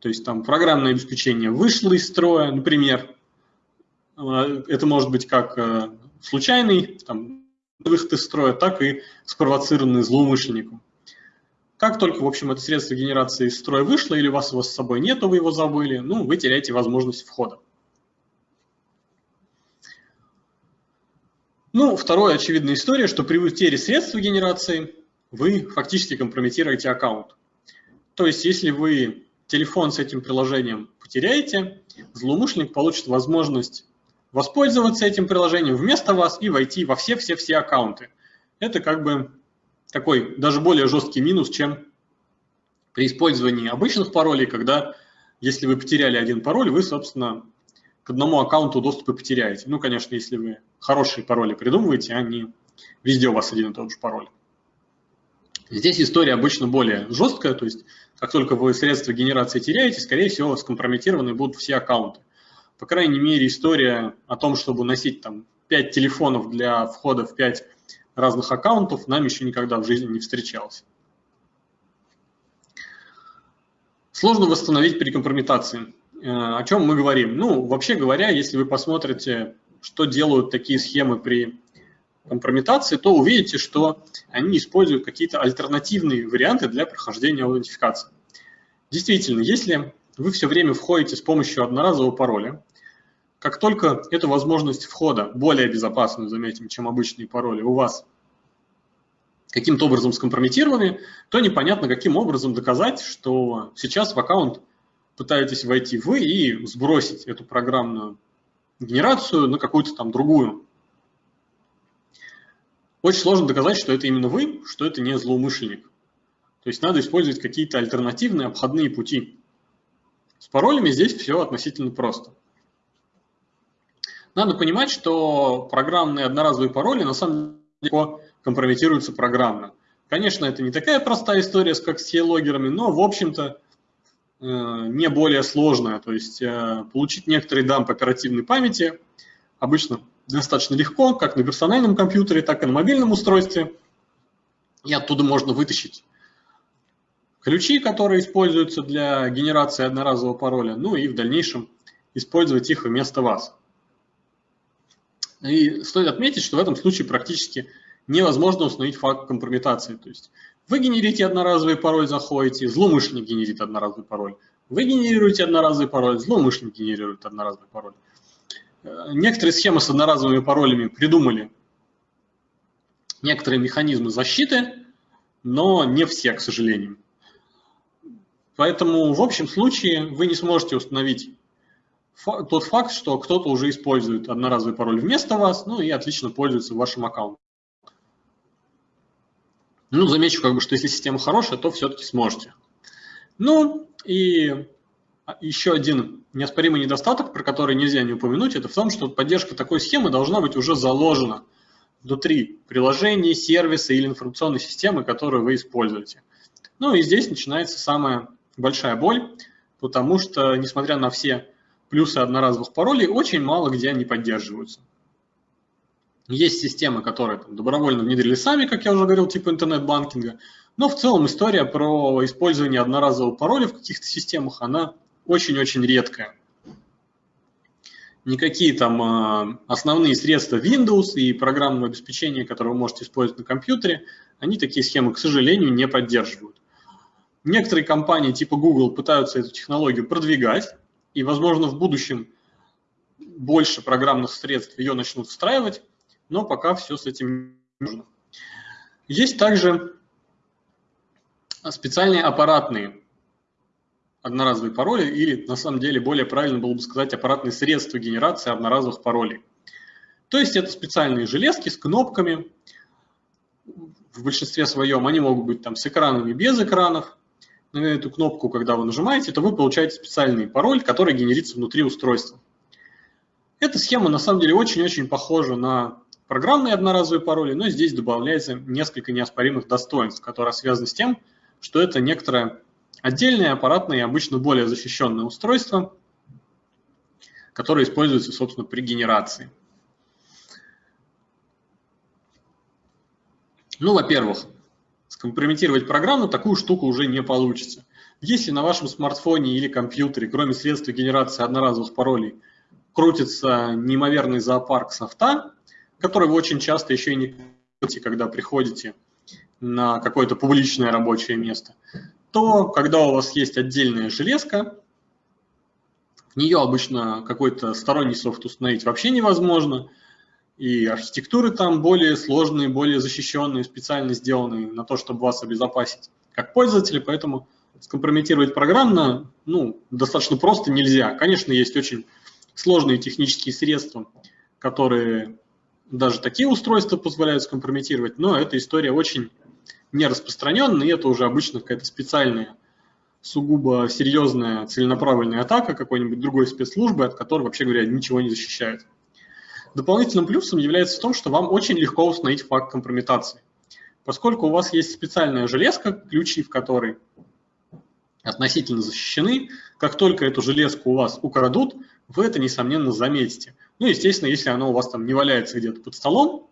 то есть там программное обеспечение вышло из строя, например. Э, это может быть как э, случайный там, выход из строя, так и спровоцированный злоумышленником. Как только, в общем, это средство генерации из строя вышло, или у вас его с собой нет, вы его забыли, ну, вы теряете возможность входа. Ну, вторая очевидная история, что при утере средств генерации вы фактически компрометируете аккаунт. То есть, если вы телефон с этим приложением потеряете, злоумышленник получит возможность воспользоваться этим приложением вместо вас и войти во все-все-все аккаунты. Это как бы такой даже более жесткий минус, чем при использовании обычных паролей, когда если вы потеряли один пароль, вы, собственно, к одному аккаунту доступы потеряете. Ну, конечно, если вы хорошие пароли придумываете, а не везде у вас один и тот же пароль. Здесь история обычно более жесткая, то есть как только вы средства генерации теряете, скорее всего, скомпрометированы будут все аккаунты. По крайней мере, история о том, чтобы носить там 5 телефонов для входа в 5 разных аккаунтов, нам еще никогда в жизни не встречалась. Сложно восстановить при компрометации. Э, о чем мы говорим? Ну, вообще говоря, если вы посмотрите, что делают такие схемы при компрометации, то увидите, что они используют какие-то альтернативные варианты для прохождения аутентификации. Действительно, если вы все время входите с помощью одноразового пароля, как только эту возможность входа, более безопасную, заметим, чем обычные пароли, у вас каким-то образом скомпрометированы, то непонятно, каким образом доказать, что сейчас в аккаунт пытаетесь войти вы и сбросить эту программную генерацию на какую-то там другую. Очень сложно доказать, что это именно вы, что это не злоумышленник. То есть надо использовать какие-то альтернативные обходные пути. С паролями здесь все относительно просто. Надо понимать, что программные одноразовые пароли на самом деле компрометируются программно. Конечно, это не такая простая история, как с логерами, но, в общем-то, э, не более сложная. То есть э, получить некоторый дамп оперативной памяти обычно достаточно легко, как на персональном компьютере, так и на мобильном устройстве. И оттуда можно вытащить ключи, которые используются для генерации одноразового пароля, ну и в дальнейшем использовать их вместо вас. И стоит отметить, что в этом случае практически невозможно установить факт компрометации. То есть вы генерите одноразовый пароль, заходите, злоумышленник генерит одноразовый пароль. Вы генерируете одноразовый пароль, злоумышленник генерирует одноразовый пароль. Э, некоторые схемы с одноразовыми паролями придумали некоторые механизмы защиты, но не все, к сожалению. Поэтому в общем случае вы не сможете установить тот факт, что кто-то уже использует одноразовый пароль вместо вас, ну и отлично пользуется вашим аккаунтом. Ну, замечу, как бы, что если система хорошая, то все-таки сможете. Ну, и еще один неоспоримый недостаток, про который нельзя не упомянуть, это в том, что поддержка такой схемы должна быть уже заложена внутри приложений, сервиса или информационной системы, которую вы используете. Ну и здесь начинается самая большая боль, потому что, несмотря на все плюсы одноразовых паролей, очень мало где они поддерживаются. Есть системы, которые там, добровольно внедрили сами, как я уже говорил, типа интернет-банкинга, но в целом история про использование одноразового пароля в каких-то системах, она очень-очень редкая. Никакие там а, основные средства Windows и программного обеспечения, которые вы можете использовать на компьютере, они такие схемы, к сожалению, не поддерживают. Некоторые компании типа Google пытаются эту технологию продвигать, и, возможно, в будущем больше программных средств ее начнут встраивать, но пока все с этим не нужно. Есть также специальные аппаратные одноразовые пароли, или на самом деле более правильно было бы сказать аппаратные средства генерации одноразовых паролей. То есть это специальные железки с кнопками, в большинстве своем они могут быть там с экранами, без экранов. На эту кнопку, когда вы нажимаете, то вы получаете специальный пароль, который генерится внутри устройства. Эта схема на самом деле очень-очень похожа на программные одноразовые пароли, но здесь добавляется несколько неоспоримых достоинств, которые связаны с тем, что это некоторое отдельное аппаратное и обычно более защищенное устройство, которое используется, собственно, при генерации. Ну, во-первых, скомпрометировать программу такую штуку уже не получится. Если на вашем смартфоне или компьютере, кроме средств генерации одноразовых паролей, крутится неимоверный зоопарк софта, который вы очень часто еще и не видите, когда приходите на какое-то публичное рабочее место, то когда у вас есть отдельная железка, в нее обычно какой-то сторонний софт установить вообще невозможно, и архитектуры там более сложные, более защищенные, специально сделанные на то, чтобы вас обезопасить как пользователи, поэтому скомпрометировать программно ну, достаточно просто нельзя. Конечно, есть очень сложные технические средства, которые даже такие устройства позволяют скомпрометировать, но эта история очень не распространенная, и это уже обычно какая-то специальная, сугубо серьезная целенаправленная атака какой-нибудь другой спецслужбы, от которой, вообще говоря, ничего не защищает. Дополнительным плюсом является в том, что вам очень легко установить факт компрометации. Поскольку у вас есть специальная железка, ключи в которой относительно защищены, как только эту железку у вас украдут, вы это, несомненно, заметите. Ну, естественно, если оно у вас там не валяется где-то под столом,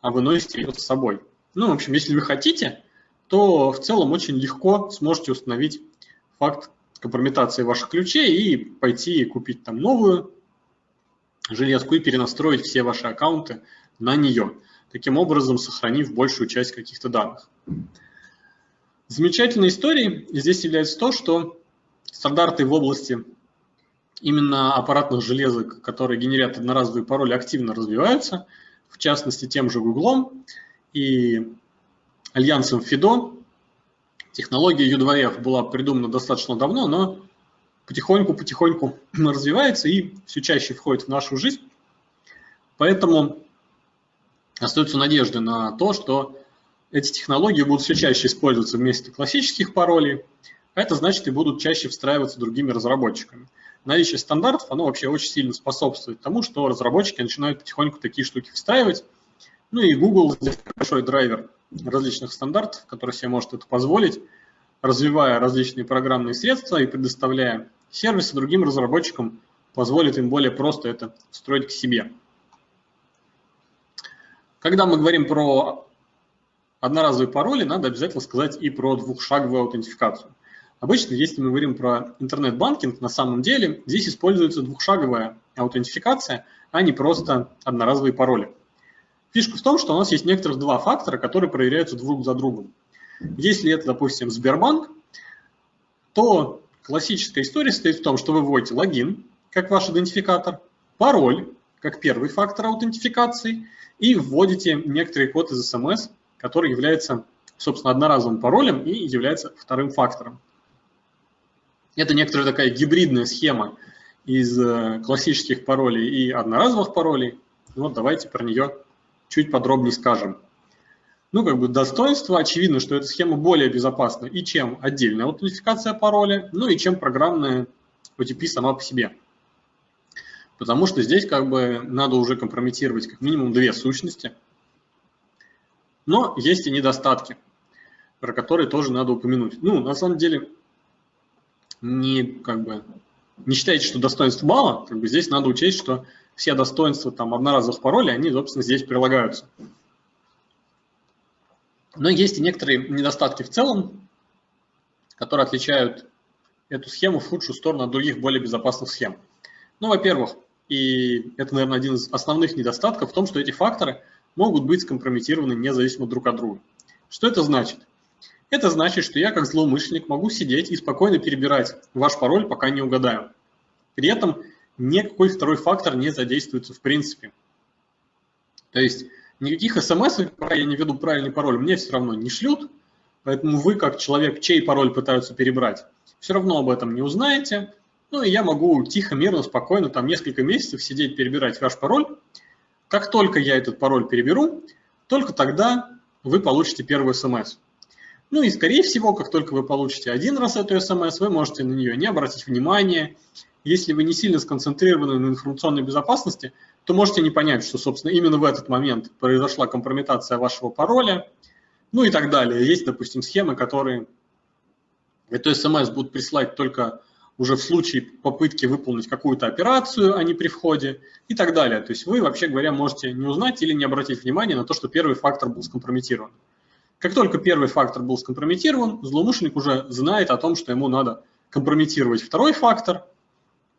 а вы носите ее с собой. Ну, в общем, если вы хотите, то в целом очень легко сможете установить факт компрометации ваших ключей и пойти купить там новую железку и перенастроить все ваши аккаунты на нее, таким образом сохранив большую часть каких-то данных. Замечательной историей здесь является то, что стандарты в области именно аппаратных железок, которые генерят одноразовые пароли, активно развиваются, в частности тем же Google и альянсом FIDO. Технология U2F была придумана достаточно давно, но потихоньку-потихоньку *clears throat* развивается и все чаще входит в нашу жизнь. Поэтому остается надежда на то, что эти технологии будут все чаще использоваться вместо классических паролей, а это значит и будут чаще встраиваться другими разработчиками. Наличие стандартов, оно вообще очень сильно способствует тому, что разработчики начинают потихоньку такие штуки встраивать. Ну и Google здесь большой драйвер различных стандартов, который себе может это позволить, развивая различные программные средства и предоставляя сервисы другим разработчикам, позволит им более просто это встроить к себе. Когда мы говорим про одноразовые пароли, надо обязательно сказать и про двухшаговую аутентификацию. Обычно, если мы говорим про интернет-банкинг, на самом деле здесь используется двухшаговая аутентификация, а не просто одноразовые пароли. Фишка в том, что у нас есть некоторых два фактора, которые проверяются друг за другом. Если это, допустим, Сбербанк, то классическая история стоит в том, что вы вводите логин, как ваш идентификатор, пароль, как первый фактор аутентификации, и вводите некоторый код из смс, который является, собственно, одноразовым паролем и является вторым фактором. Это некоторая такая гибридная схема из э, классических паролей и одноразовых паролей. Вот давайте про нее чуть подробнее скажем. Ну, как бы достоинство, очевидно, что эта схема более безопасна и чем отдельная аутентификация пароля, ну и чем программная OTP сама по себе. Потому что здесь как бы надо уже компрометировать как минимум две сущности. Но есть и недостатки, про которые тоже надо упомянуть. Ну, на самом деле, не, как бы, не считайте, что достоинств мало, как бы здесь надо учесть, что все достоинства там одноразовых паролей, они, собственно, здесь прилагаются. Но есть и некоторые недостатки в целом, которые отличают эту схему в худшую сторону от других более безопасных схем. Ну, во-первых, и это, наверное, один из основных недостатков в том, что эти факторы могут быть скомпрометированы независимо друг от друга. Что это значит? Это значит, что я как злоумышленник могу сидеть и спокойно перебирать ваш пароль, пока не угадаю. При этом никакой второй фактор не задействуется в принципе. То есть никаких смс, я не веду правильный пароль, мне все равно не шлют, поэтому вы, как человек, чей пароль пытаются перебрать, все равно об этом не узнаете. Ну и я могу тихо, мирно, спокойно, там несколько месяцев сидеть, перебирать ваш пароль. Как только я этот пароль переберу, только тогда вы получите первую смс. Ну и, скорее всего, как только вы получите один раз эту смс, вы можете на нее не обратить внимания. Если вы не сильно сконцентрированы на информационной безопасности, то можете не понять, что, собственно, именно в этот момент произошла компрометация вашего пароля, ну и так далее. Есть, допустим, схемы, которые эту смс будут присылать только уже в случае попытки выполнить какую-то операцию, а не при входе и так далее. То есть вы, вообще говоря, можете не узнать или не обратить внимание на то, что первый фактор был скомпрометирован. Как только первый фактор был скомпрометирован, злоумышленник уже знает о том, что ему надо компрометировать второй фактор,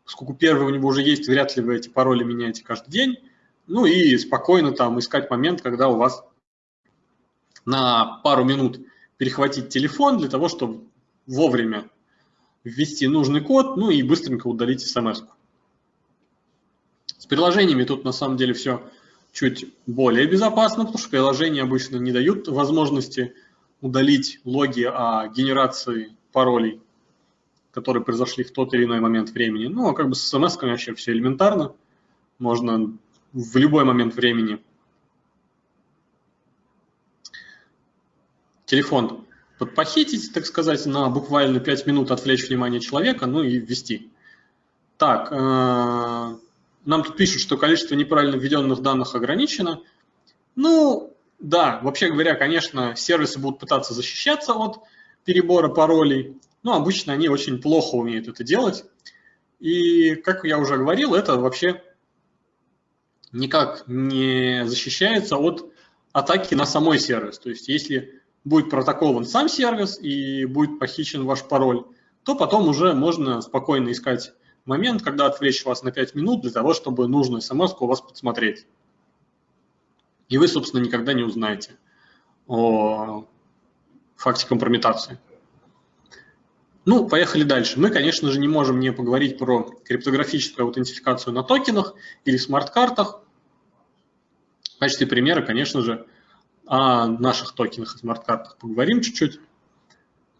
поскольку первый у него уже есть, вряд ли вы эти пароли меняете каждый день, ну и спокойно там искать момент, когда у вас на пару минут перехватить телефон для того, чтобы вовремя ввести нужный код, ну и быстренько удалить смс. -ку. С приложениями тут на самом деле все чуть более безопасно, потому что приложения обычно не дают возможности удалить логи о генерации паролей, которые произошли в тот или иной момент времени. Ну, а как бы с смс вообще все элементарно. Можно в любой момент времени телефон подпохитить, так сказать, на буквально 5 минут отвлечь внимание человека, ну и ввести. Так, э, нам тут пишут, что количество неправильно введенных данных ограничено. Ну, да, вообще говоря, конечно, сервисы будут пытаться защищаться от перебора паролей, но обычно они очень плохо умеют это делать. И, как я уже говорил, это вообще никак не защищается от атаки на самой сервис. То есть, если будет протоколован сам сервис и будет похищен ваш пароль, то потом уже можно спокойно искать момент, когда отвлечь вас на 5 минут для того, чтобы нужную смс у вас подсмотреть. И вы, собственно, никогда не узнаете о факте компрометации. Ну, поехали дальше. Мы, конечно же, не можем не поговорить про криптографическую аутентификацию на токенах или смарт-картах. В качестве примера, конечно же, о наших токенах и смарт-картах поговорим чуть-чуть.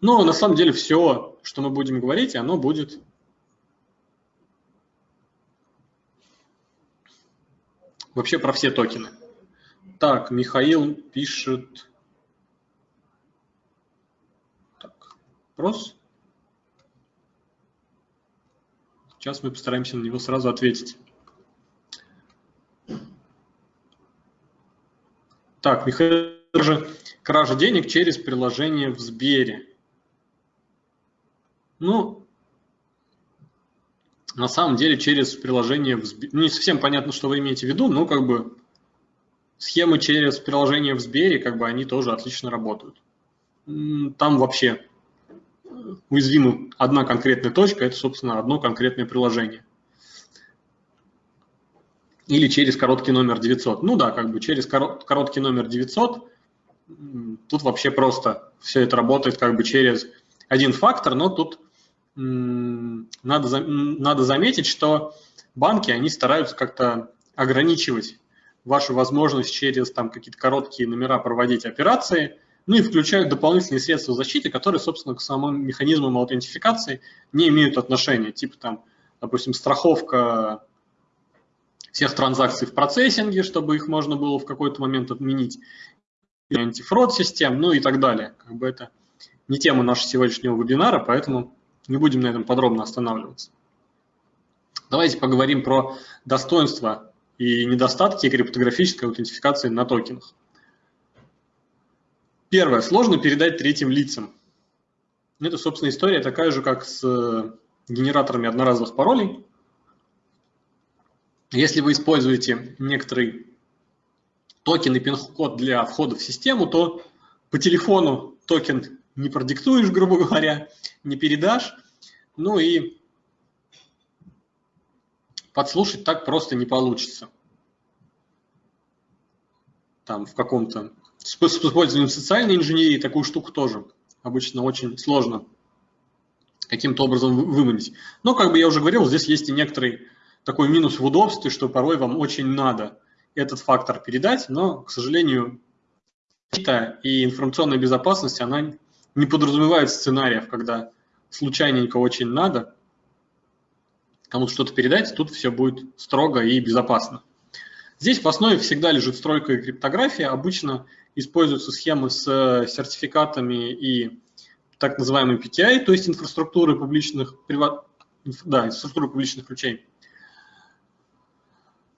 Но на самом деле все, что мы будем говорить, оно будет вообще про все токены. Так, Михаил пишет... Так, вопрос... Сейчас мы постараемся на него сразу ответить. Так, Михаил кража денег через приложение в Сбере. Ну, на самом деле через приложение в Сбере. Не совсем понятно, что вы имеете в виду, но как бы схемы через приложение в Сбере, как бы они тоже отлично работают. Там вообще уязвима одна конкретная точка, это, собственно, одно конкретное приложение. Или через короткий номер 900. Ну да, как бы через короткий номер 900 тут вообще просто все это работает как бы через один фактор, но тут надо, надо заметить, что банки, они стараются как-то ограничивать вашу возможность через там какие-то короткие номера проводить операции, ну и включают дополнительные средства защиты, которые, собственно, к самым механизмам аутентификации не имеют отношения, типа там, допустим, страховка всех транзакций в процессинге, чтобы их можно было в какой-то момент отменить, антифрод систем, ну и так далее. Как бы это не тема нашего сегодняшнего вебинара, поэтому не будем на этом подробно останавливаться. Давайте поговорим про достоинства и недостатки криптографической аутентификации на токенах. Первое. Сложно передать третьим лицам. Это, собственно, история такая же, как с э, генераторами одноразовых паролей. Если вы используете некоторый токен и пин-код для входа в систему, то по телефону токен не продиктуешь, грубо говоря, не передашь. Ну и подслушать так просто не получится. Там в каком-то... С использованием социальной инженерии такую штуку тоже обычно очень сложно каким-то образом выманить. Но, как бы я уже говорил, здесь есть и некоторый такой минус в удобстве, что порой вам очень надо этот фактор передать, но, к сожалению, и информационная безопасность, она не подразумевает сценариев, когда случайненько очень надо кому-то что-то передать, тут все будет строго и безопасно. Здесь в основе всегда лежит стройка и криптография. Обычно используются схемы с сертификатами и так называемый PTI, то есть инфраструктуры публичных, да, инфраструктуры публичных ключей.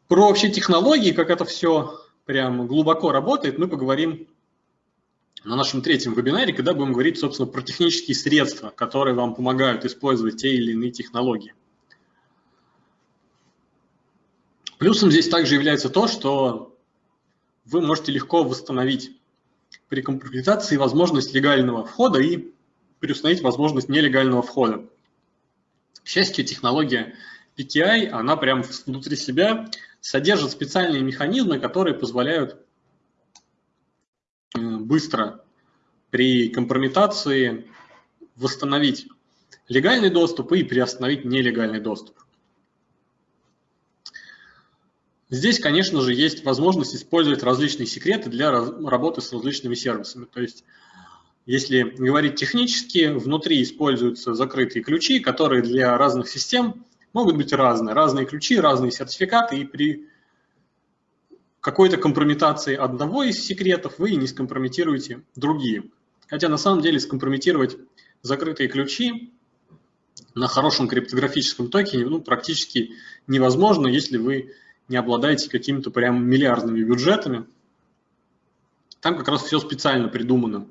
Про вообще технологии, как это все прям глубоко работает, мы поговорим на нашем третьем вебинаре, когда будем говорить, собственно, про технические средства, которые вам помогают использовать те или иные технологии. Плюсом здесь также является то, что вы можете легко восстановить при компрометации возможность легального входа и переустановить возможность нелегального входа. К счастью, технология PKI, она прям внутри себя содержит специальные механизмы, которые позволяют быстро при компрометации восстановить легальный доступ и приостановить нелегальный доступ. Здесь, конечно же, есть возможность использовать различные секреты для работы с различными сервисами. То есть, если говорить технически, внутри используются закрытые ключи, которые для разных систем могут быть разные. Разные ключи, разные сертификаты, и при какой-то компрометации одного из секретов вы не скомпрометируете другие. Хотя на самом деле скомпрометировать закрытые ключи на хорошем криптографическом токене ну, практически невозможно, если вы не обладаете какими-то прям миллиардными бюджетами. Там как раз все специально придумано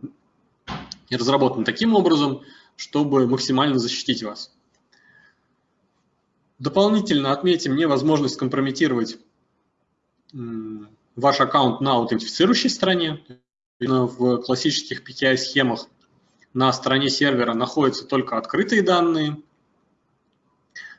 и разработано таким образом, чтобы максимально защитить вас. Дополнительно отметим невозможность скомпрометировать ваш аккаунт на аутентифицирующей стороне. В классических PKI-схемах на стороне сервера находятся только открытые данные,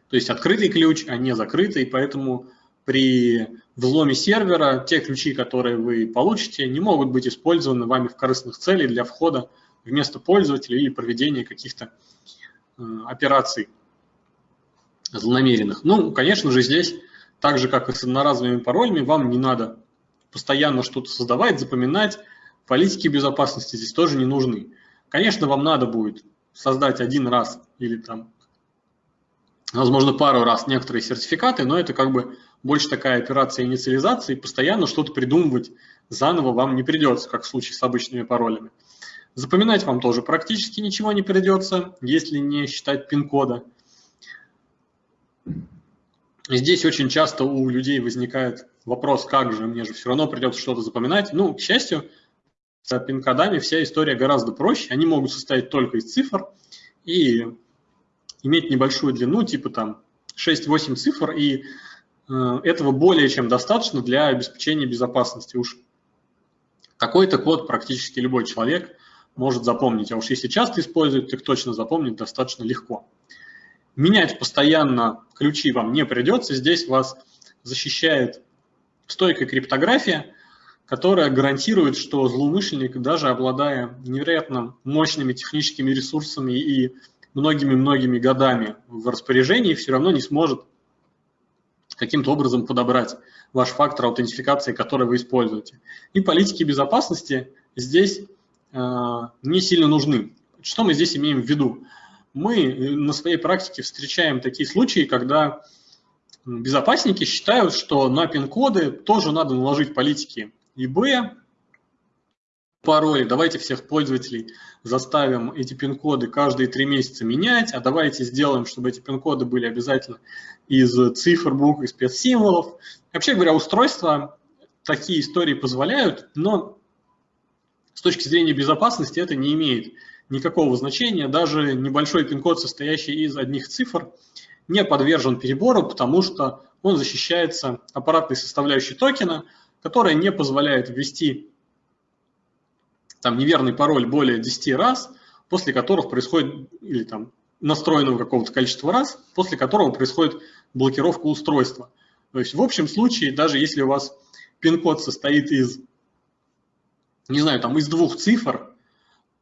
то есть открытый ключ, а не закрытый, поэтому при взломе сервера те ключи, которые вы получите, не могут быть использованы вами в корыстных целях для входа вместо пользователя или проведения каких-то э, операций злонамеренных. Ну, конечно же, здесь так же, как и с одноразовыми паролями, вам не надо постоянно что-то создавать, запоминать. Политики безопасности здесь тоже не нужны. Конечно, вам надо будет создать один раз или там возможно, пару раз некоторые сертификаты, но это как бы больше такая операция инициализации, постоянно что-то придумывать заново вам не придется, как в случае с обычными паролями. Запоминать вам тоже практически ничего не придется, если не считать пин-кода. Здесь очень часто у людей возникает вопрос, как же, мне же все равно придется что-то запоминать. Ну, к счастью, с пин-кодами вся история гораздо проще. Они могут состоять только из цифр и иметь небольшую длину, типа там 6-8 цифр, и этого более чем достаточно для обеспечения безопасности. Уж такой-то код практически любой человек может запомнить, а уж если часто использует, так точно запомнить достаточно легко. Менять постоянно ключи вам не придется, здесь вас защищает стойкая криптография, которая гарантирует, что злоумышленник, даже обладая невероятно мощными техническими ресурсами и многими-многими годами в распоряжении, все равно не сможет каким-то образом подобрать ваш фактор аутентификации, который вы используете. И политики безопасности здесь э, не сильно нужны. Что мы здесь имеем в виду? Мы на своей практике встречаем такие случаи, когда безопасники считают, что на пин-коды тоже надо наложить политики ИБ, пароли, давайте всех пользователей заставим эти пин-коды каждые три месяца менять, а давайте сделаем, чтобы эти пин-коды были обязательно из цифр, букв, из спецсимволов. Вообще говоря, устройства такие истории позволяют, но с точки зрения безопасности это не имеет никакого значения. Даже небольшой пин-код, состоящий из одних цифр, не подвержен перебору, потому что он защищается аппаратной составляющей токена, которая не позволяет ввести там неверный пароль более 10 раз, после которых происходит, или там настроенного какого-то количества раз, после которого происходит блокировка устройства. То есть в общем случае, даже если у вас пин-код состоит из, не знаю, там из двух цифр,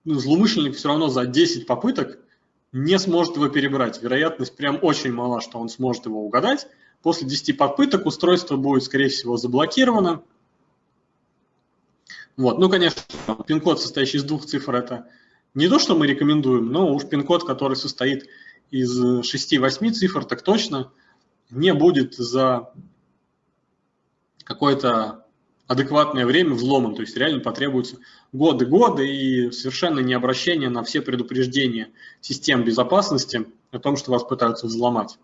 ну, злоумышленник все равно за 10 попыток не сможет его перебрать. Вероятность прям очень мала, что он сможет его угадать. После 10 попыток устройство будет, скорее всего, заблокировано, вот. Ну, конечно, пин-код, состоящий из двух цифр, это не то, что мы рекомендуем, но уж пин-код, который состоит из 6-8 цифр, так точно не будет за какое-то адекватное время взломан. То есть реально потребуются годы-годы и совершенно не обращение на все предупреждения систем безопасности о том, что вас пытаются взломать.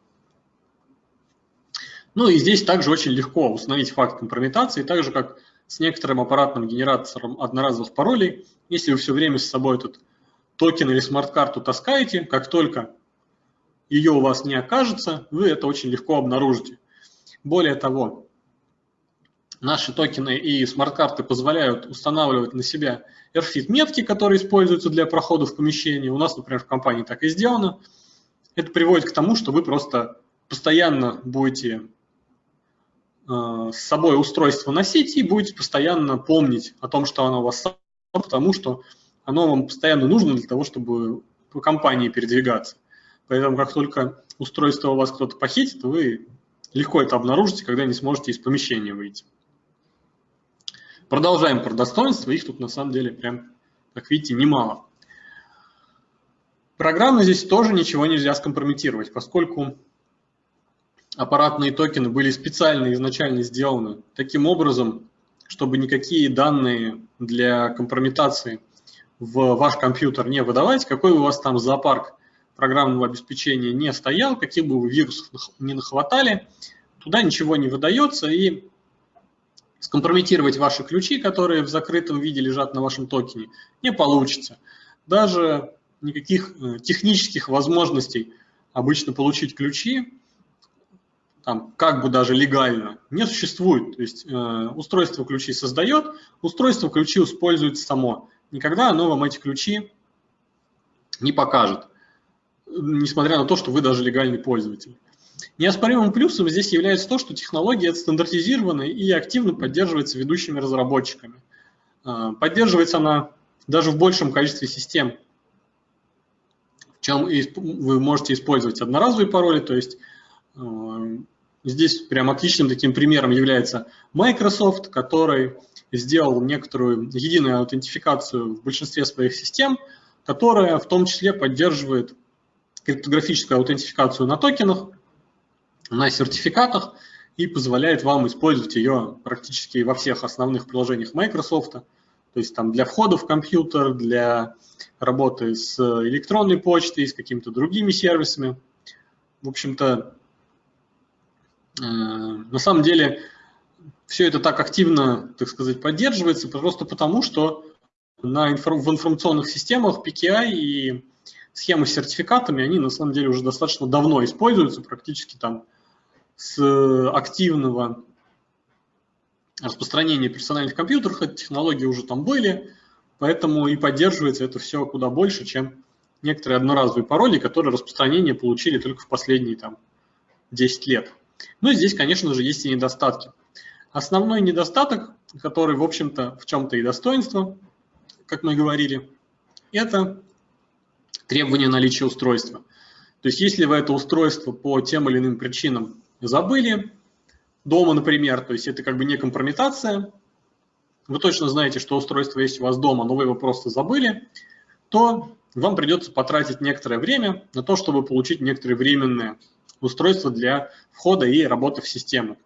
Ну и здесь также очень легко установить факт компрометации, так же как с некоторым аппаратным генератором одноразовых паролей. Если вы все время с собой этот токен или смарт-карту таскаете, как только ее у вас не окажется, вы это очень легко обнаружите. Более того, наши токены и смарт-карты позволяют устанавливать на себя RFID-метки, которые используются для прохода в помещении. У нас, например, в компании так и сделано. Это приводит к тому, что вы просто постоянно будете с собой устройство носить и будете постоянно помнить о том, что оно у вас потому что оно вам постоянно нужно для того, чтобы по компании передвигаться. Поэтому как только устройство у вас кто-то похитит, вы легко это обнаружите, когда не сможете из помещения выйти. Продолжаем про достоинства, их тут на самом деле прям, как видите, немало. Программно здесь тоже ничего нельзя скомпрометировать, поскольку аппаратные токены были специально изначально сделаны таким образом, чтобы никакие данные для компрометации в ваш компьютер не выдавать, какой у вас там зоопарк программного обеспечения не стоял, каких бы вы вирусов не нахватали, туда ничего не выдается, и скомпрометировать ваши ключи, которые в закрытом виде лежат на вашем токене, не получится. Даже никаких э, технических возможностей обычно получить ключи там, как бы даже легально, не существует. То есть э, устройство ключи создает, устройство ключи использует само. Никогда оно вам эти ключи не покажет, несмотря на то, что вы даже легальный пользователь. Неоспоримым плюсом здесь является то, что технология стандартизирована и активно поддерживается ведущими разработчиками. Э, поддерживается она даже в большем количестве систем, чем вы можете использовать одноразовые пароли, то есть э, Здесь прям отличным таким примером является Microsoft, который сделал некоторую единую аутентификацию в большинстве своих систем, которая в том числе поддерживает криптографическую аутентификацию на токенах, на сертификатах и позволяет вам использовать ее практически во всех основных приложениях Microsoft. То есть там для входа в компьютер, для работы с электронной почтой, с какими-то другими сервисами. В общем-то, на самом деле все это так активно, так сказать, поддерживается просто потому, что на в информационных системах PKI и схемы с сертификатами, они на самом деле уже достаточно давно используются, практически там с активного распространения персональных компьютеров, эти технологии уже там были, поэтому и поддерживается это все куда больше, чем некоторые одноразовые пароли, которые распространение получили только в последние там 10 лет. Ну и здесь, конечно же, есть и недостатки. Основной недостаток, который, в общем-то, в чем-то и достоинство, как мы говорили, это требование наличия устройства. То есть если вы это устройство по тем или иным причинам забыли, дома, например, то есть это как бы не компрометация, вы точно знаете, что устройство есть у вас дома, но вы его просто забыли, то вам придется потратить некоторое время на то, чтобы получить некоторые временные устройства для входа и работы в систему.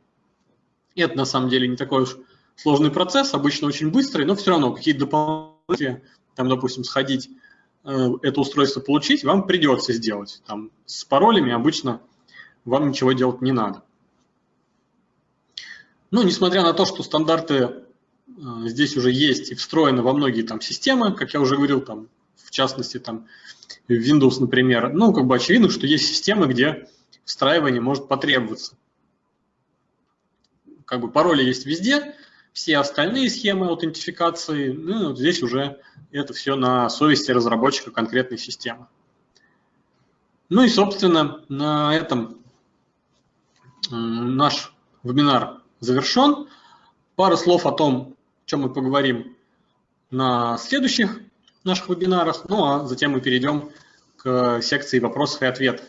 И это на самом деле не такой уж сложный процесс, обычно очень быстрый, но все равно какие-то дополнительные, там, допустим, сходить, э, это устройство получить, вам придется сделать. Там, с паролями обычно вам ничего делать не надо. Ну, несмотря на то, что стандарты э, здесь уже есть и встроены во многие там системы, как я уже говорил, там, в частности, там, Windows, например, ну, как бы очевидно, что есть системы, где встраивание может потребоваться как бы пароли есть везде, все остальные схемы аутентификации, ну, вот здесь уже это все на совести разработчика конкретной системы. Ну и, собственно, на этом наш вебинар завершен. Пару слов о том, о чем мы поговорим на следующих наших вебинарах, ну а затем мы перейдем к секции вопросов и ответов.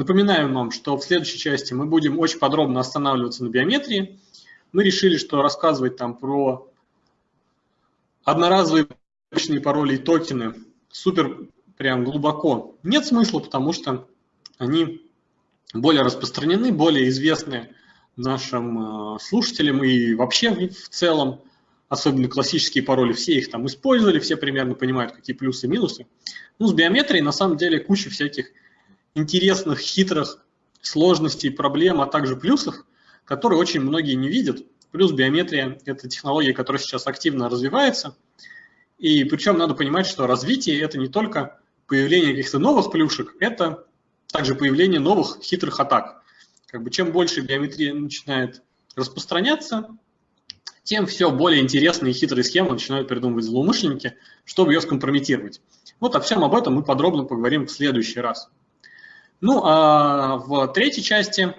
Напоминаем вам, что в следующей части мы будем очень подробно останавливаться на биометрии, мы решили, что рассказывать там про одноразовые обычные пароли и токены супер прям глубоко. Нет смысла, потому что они более распространены, более известны нашим э, слушателям и вообще в целом, особенно классические пароли, все их там использовали, все примерно понимают, какие плюсы и минусы. Ну, с биометрией на самом деле куча всяких интересных, хитрых сложностей, проблем, а также плюсов, которые очень многие не видят. Плюс биометрия – это технология, которая сейчас активно развивается. И причем надо понимать, что развитие – это не только появление каких-то новых плюшек, это также появление новых хитрых атак. Как бы чем больше биометрия начинает распространяться, тем все более интересные и хитрые схемы начинают придумывать злоумышленники, чтобы ее скомпрометировать. Вот о всем об этом мы подробно поговорим в следующий раз. Ну, а в третьей части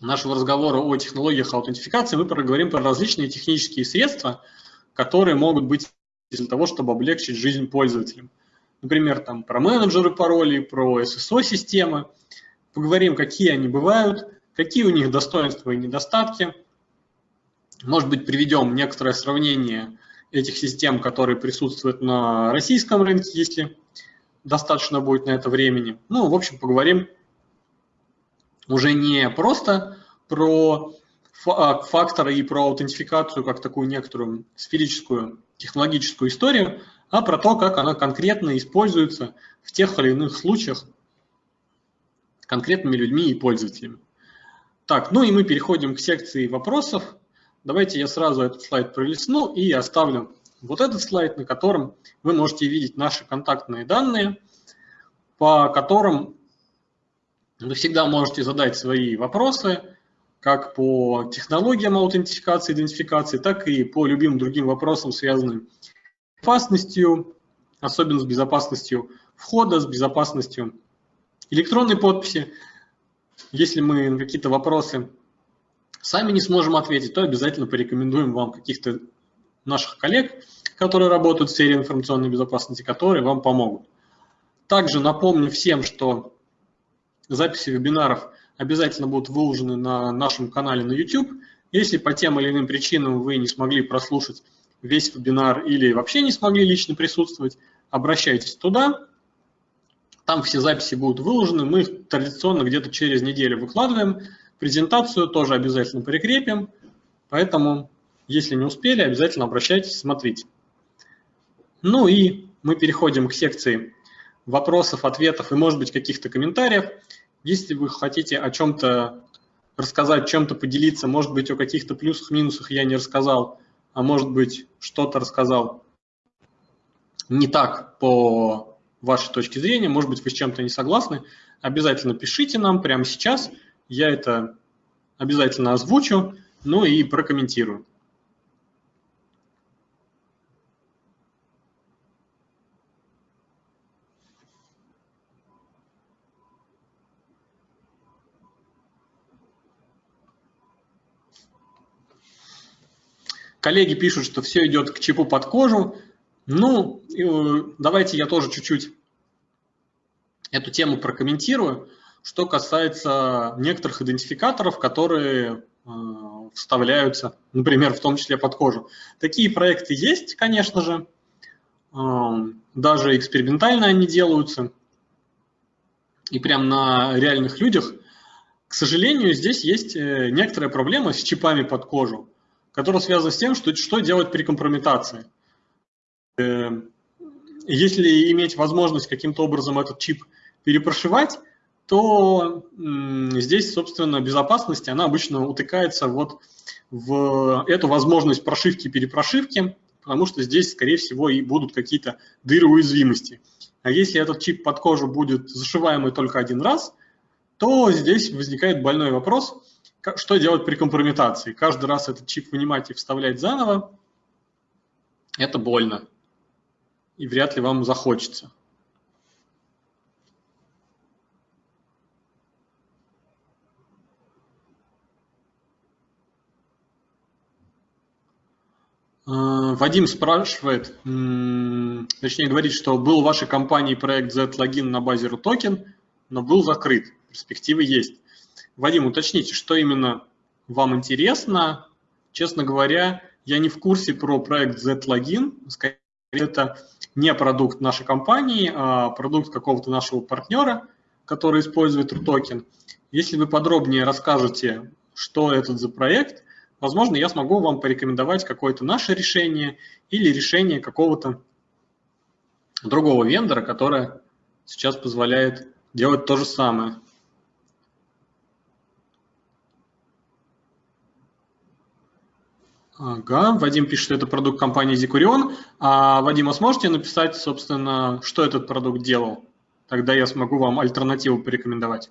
нашего разговора о технологиях аутентификации мы проговорим про различные технические средства, которые могут быть для того, чтобы облегчить жизнь пользователям. Например, там, про менеджеры паролей, про SSO-системы. Поговорим, какие они бывают, какие у них достоинства и недостатки. Может быть, приведем некоторое сравнение этих систем, которые присутствуют на российском рынке, если достаточно будет на это времени. Ну, в общем, поговорим уже не просто про а, факторы и про аутентификацию как такую некоторую сферическую технологическую историю, а про то, как она конкретно используется в тех или иных случаях конкретными людьми и пользователями. Так, ну и мы переходим к секции вопросов. Давайте я сразу этот слайд пролистну и оставлю вот этот слайд, на котором вы можете видеть наши контактные данные, по которым вы всегда можете задать свои вопросы, как по технологиям аутентификации, идентификации, так и по любым другим вопросам, связанным с безопасностью, особенно с безопасностью входа, с безопасностью электронной подписи. Если мы на какие-то вопросы сами не сможем ответить, то обязательно порекомендуем вам каких-то наших коллег, которые работают в сфере информационной безопасности, которые вам помогут. Также напомню всем, что записи вебинаров обязательно будут выложены на нашем канале на YouTube. Если по тем или иным причинам вы не смогли прослушать весь вебинар или вообще не смогли лично присутствовать, обращайтесь туда. Там все записи будут выложены, мы их традиционно где-то через неделю выкладываем. Презентацию тоже обязательно прикрепим, поэтому, если не успели, обязательно обращайтесь, смотрите. Ну и мы переходим к секции вопросов, ответов и, может быть, каких-то комментариев. Если вы хотите о чем-то рассказать, чем-то поделиться, может быть, о каких-то плюсах, минусах я не рассказал, а может быть, что-то рассказал не так по вашей точке зрения, может быть, вы с чем-то не согласны, обязательно пишите нам прямо сейчас, я это обязательно озвучу, ну и прокомментирую. Коллеги пишут, что все идет к чипу под кожу. Ну, э, давайте я тоже чуть-чуть эту тему прокомментирую. Что касается некоторых идентификаторов, которые э, вставляются, например, в том числе под кожу. Такие проекты есть, конечно же. Э, даже экспериментально они делаются. И прям на реальных людях. К сожалению, здесь есть некоторая проблема с чипами под кожу которая связана с тем, что, что делать при компрометации. Э, если иметь возможность каким-то образом этот чип перепрошивать, то здесь, собственно, безопасность, она обычно утыкается вот в эту возможность прошивки перепрошивки, потому что здесь, скорее всего, и будут какие-то дыры уязвимости. А если этот чип под кожу будет зашиваемый только один раз, то здесь возникает больной вопрос – что делать при компрометации? Каждый раз этот чип вынимать и вставлять заново, это больно. И вряд ли вам захочется. А, Вадим спрашивает, точнее говорит, что был в вашей компании проект Z-логин на базе RUTOKEN, но был закрыт. Перспективы есть. Вадим, уточните, что именно вам интересно. Честно говоря, я не в курсе про проект. Скорее, это не продукт нашей компании, а продукт какого-то нашего партнера, который использует RUTOKEN. Если вы подробнее расскажете, что это за проект, возможно, я смогу вам порекомендовать какое-то наше решение или решение какого-то другого вендора, которое сейчас позволяет делать то же самое. Ага, Вадим пишет, что это продукт компании Zikurion. А, Вадим, а сможете написать, собственно, что этот продукт делал? Тогда я смогу вам альтернативу порекомендовать.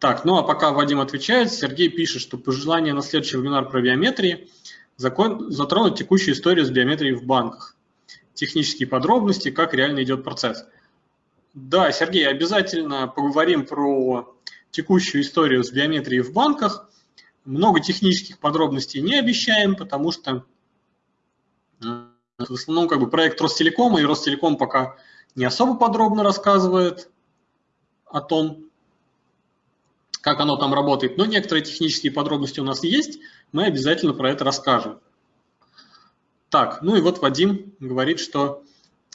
Так, ну а пока Вадим отвечает, Сергей пишет, что пожелание на следующий вебинар про биометрии закон, затронуть текущую историю с биометрией в банках. Технические подробности, как реально идет процесс. Да, Сергей, обязательно поговорим про текущую историю с биометрией в банках – много технических подробностей не обещаем, потому что э, в основном как бы проект Ростелекома, и Ростелеком пока не особо подробно рассказывает о том, как оно там работает. Но некоторые технические подробности у нас есть, мы обязательно про это расскажем. Так, ну и вот Вадим говорит, что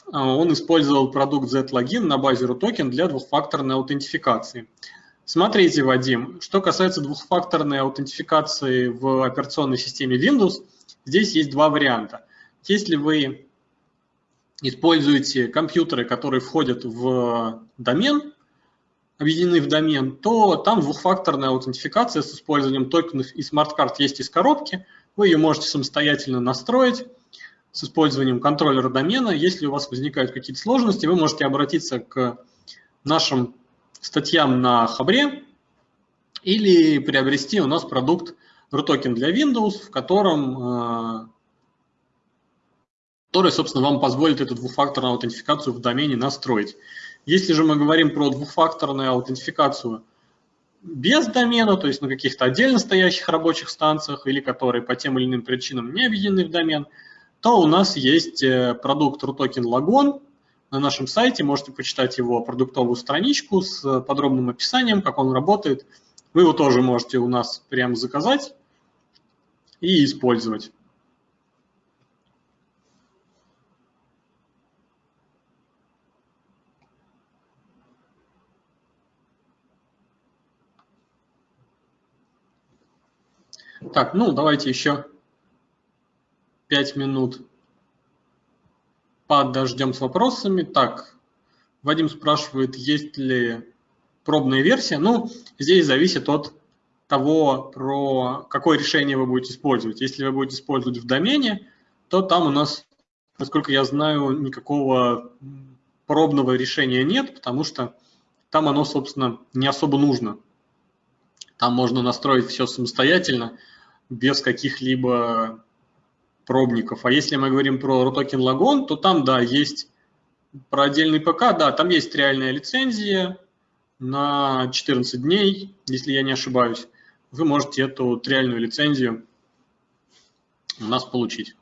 э, он использовал продукт Z-Login на базе RUTOKEN для двухфакторной аутентификации. Смотрите, Вадим, что касается двухфакторной аутентификации в операционной системе Windows, здесь есть два варианта. Если вы используете компьютеры, которые входят в домен, объединены в домен, то там двухфакторная аутентификация с использованием токенов и смарт-карт есть из коробки. Вы ее можете самостоятельно настроить с использованием контроллера домена. Если у вас возникают какие-то сложности, вы можете обратиться к нашим статьям на Хабре или приобрести у нас продукт RUTOKEN для Windows, в котором, э, который, собственно, вам позволит эту двухфакторную аутентификацию в домене настроить. Если же мы говорим про двухфакторную аутентификацию без домена, то есть на каких-то отдельно стоящих рабочих станциях или которые по тем или иным причинам не объединены в домен, то у нас есть э, продукт RUTOKEN Lagon, на нашем сайте, можете почитать его продуктовую страничку с э, подробным описанием, как он работает. Вы его тоже можете у нас прямо заказать и использовать. Так, ну давайте еще пять минут подождем с вопросами. Так, Вадим спрашивает, есть ли пробная версия. Ну, здесь зависит от того, про какое решение вы будете использовать. Если вы будете использовать в домене, то там у нас, насколько я знаю, никакого пробного решения нет, потому что там оно, собственно, не особо нужно. Там можно настроить все самостоятельно, без каких-либо пробников. А если мы говорим про RUTOKEN Logon, то там, да, есть про отдельный ПК, да, там есть реальная лицензия на 14 дней, если я не ошибаюсь. Вы можете эту реальную лицензию у нас получить.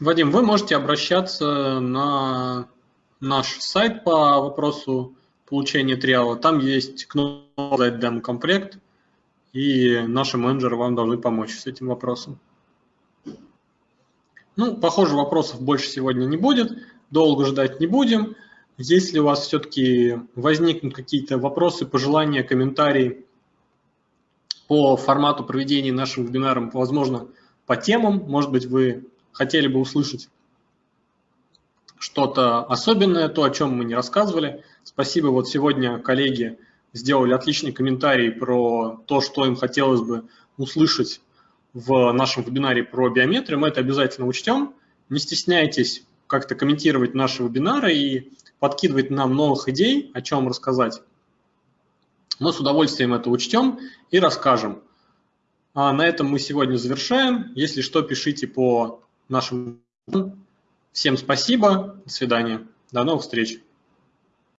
Вадим, вы можете обращаться на наш сайт по вопросу получения триала. Там есть кнопка «Дать демо-комплект», и наши менеджеры вам должны помочь с этим вопросом. Ну, похоже, вопросов больше сегодня не будет, долго ждать не будем. Если у вас все-таки возникнут какие-то вопросы, пожелания, комментарии по формату проведения нашим вебинаром, возможно, по темам, может быть, вы хотели бы услышать что-то особенное, то, о чем мы не рассказывали. Спасибо, вот сегодня коллеги сделали отличный комментарий про то, что им хотелось бы услышать в нашем вебинаре про биометрию. Мы это обязательно учтем. Не стесняйтесь как-то комментировать наши вебинары и подкидывать нам новых идей, о чем рассказать. Мы с удовольствием это учтем и расскажем. А на этом мы сегодня завершаем. Если что, пишите по нашим... Всем спасибо, до свидания, до новых встреч.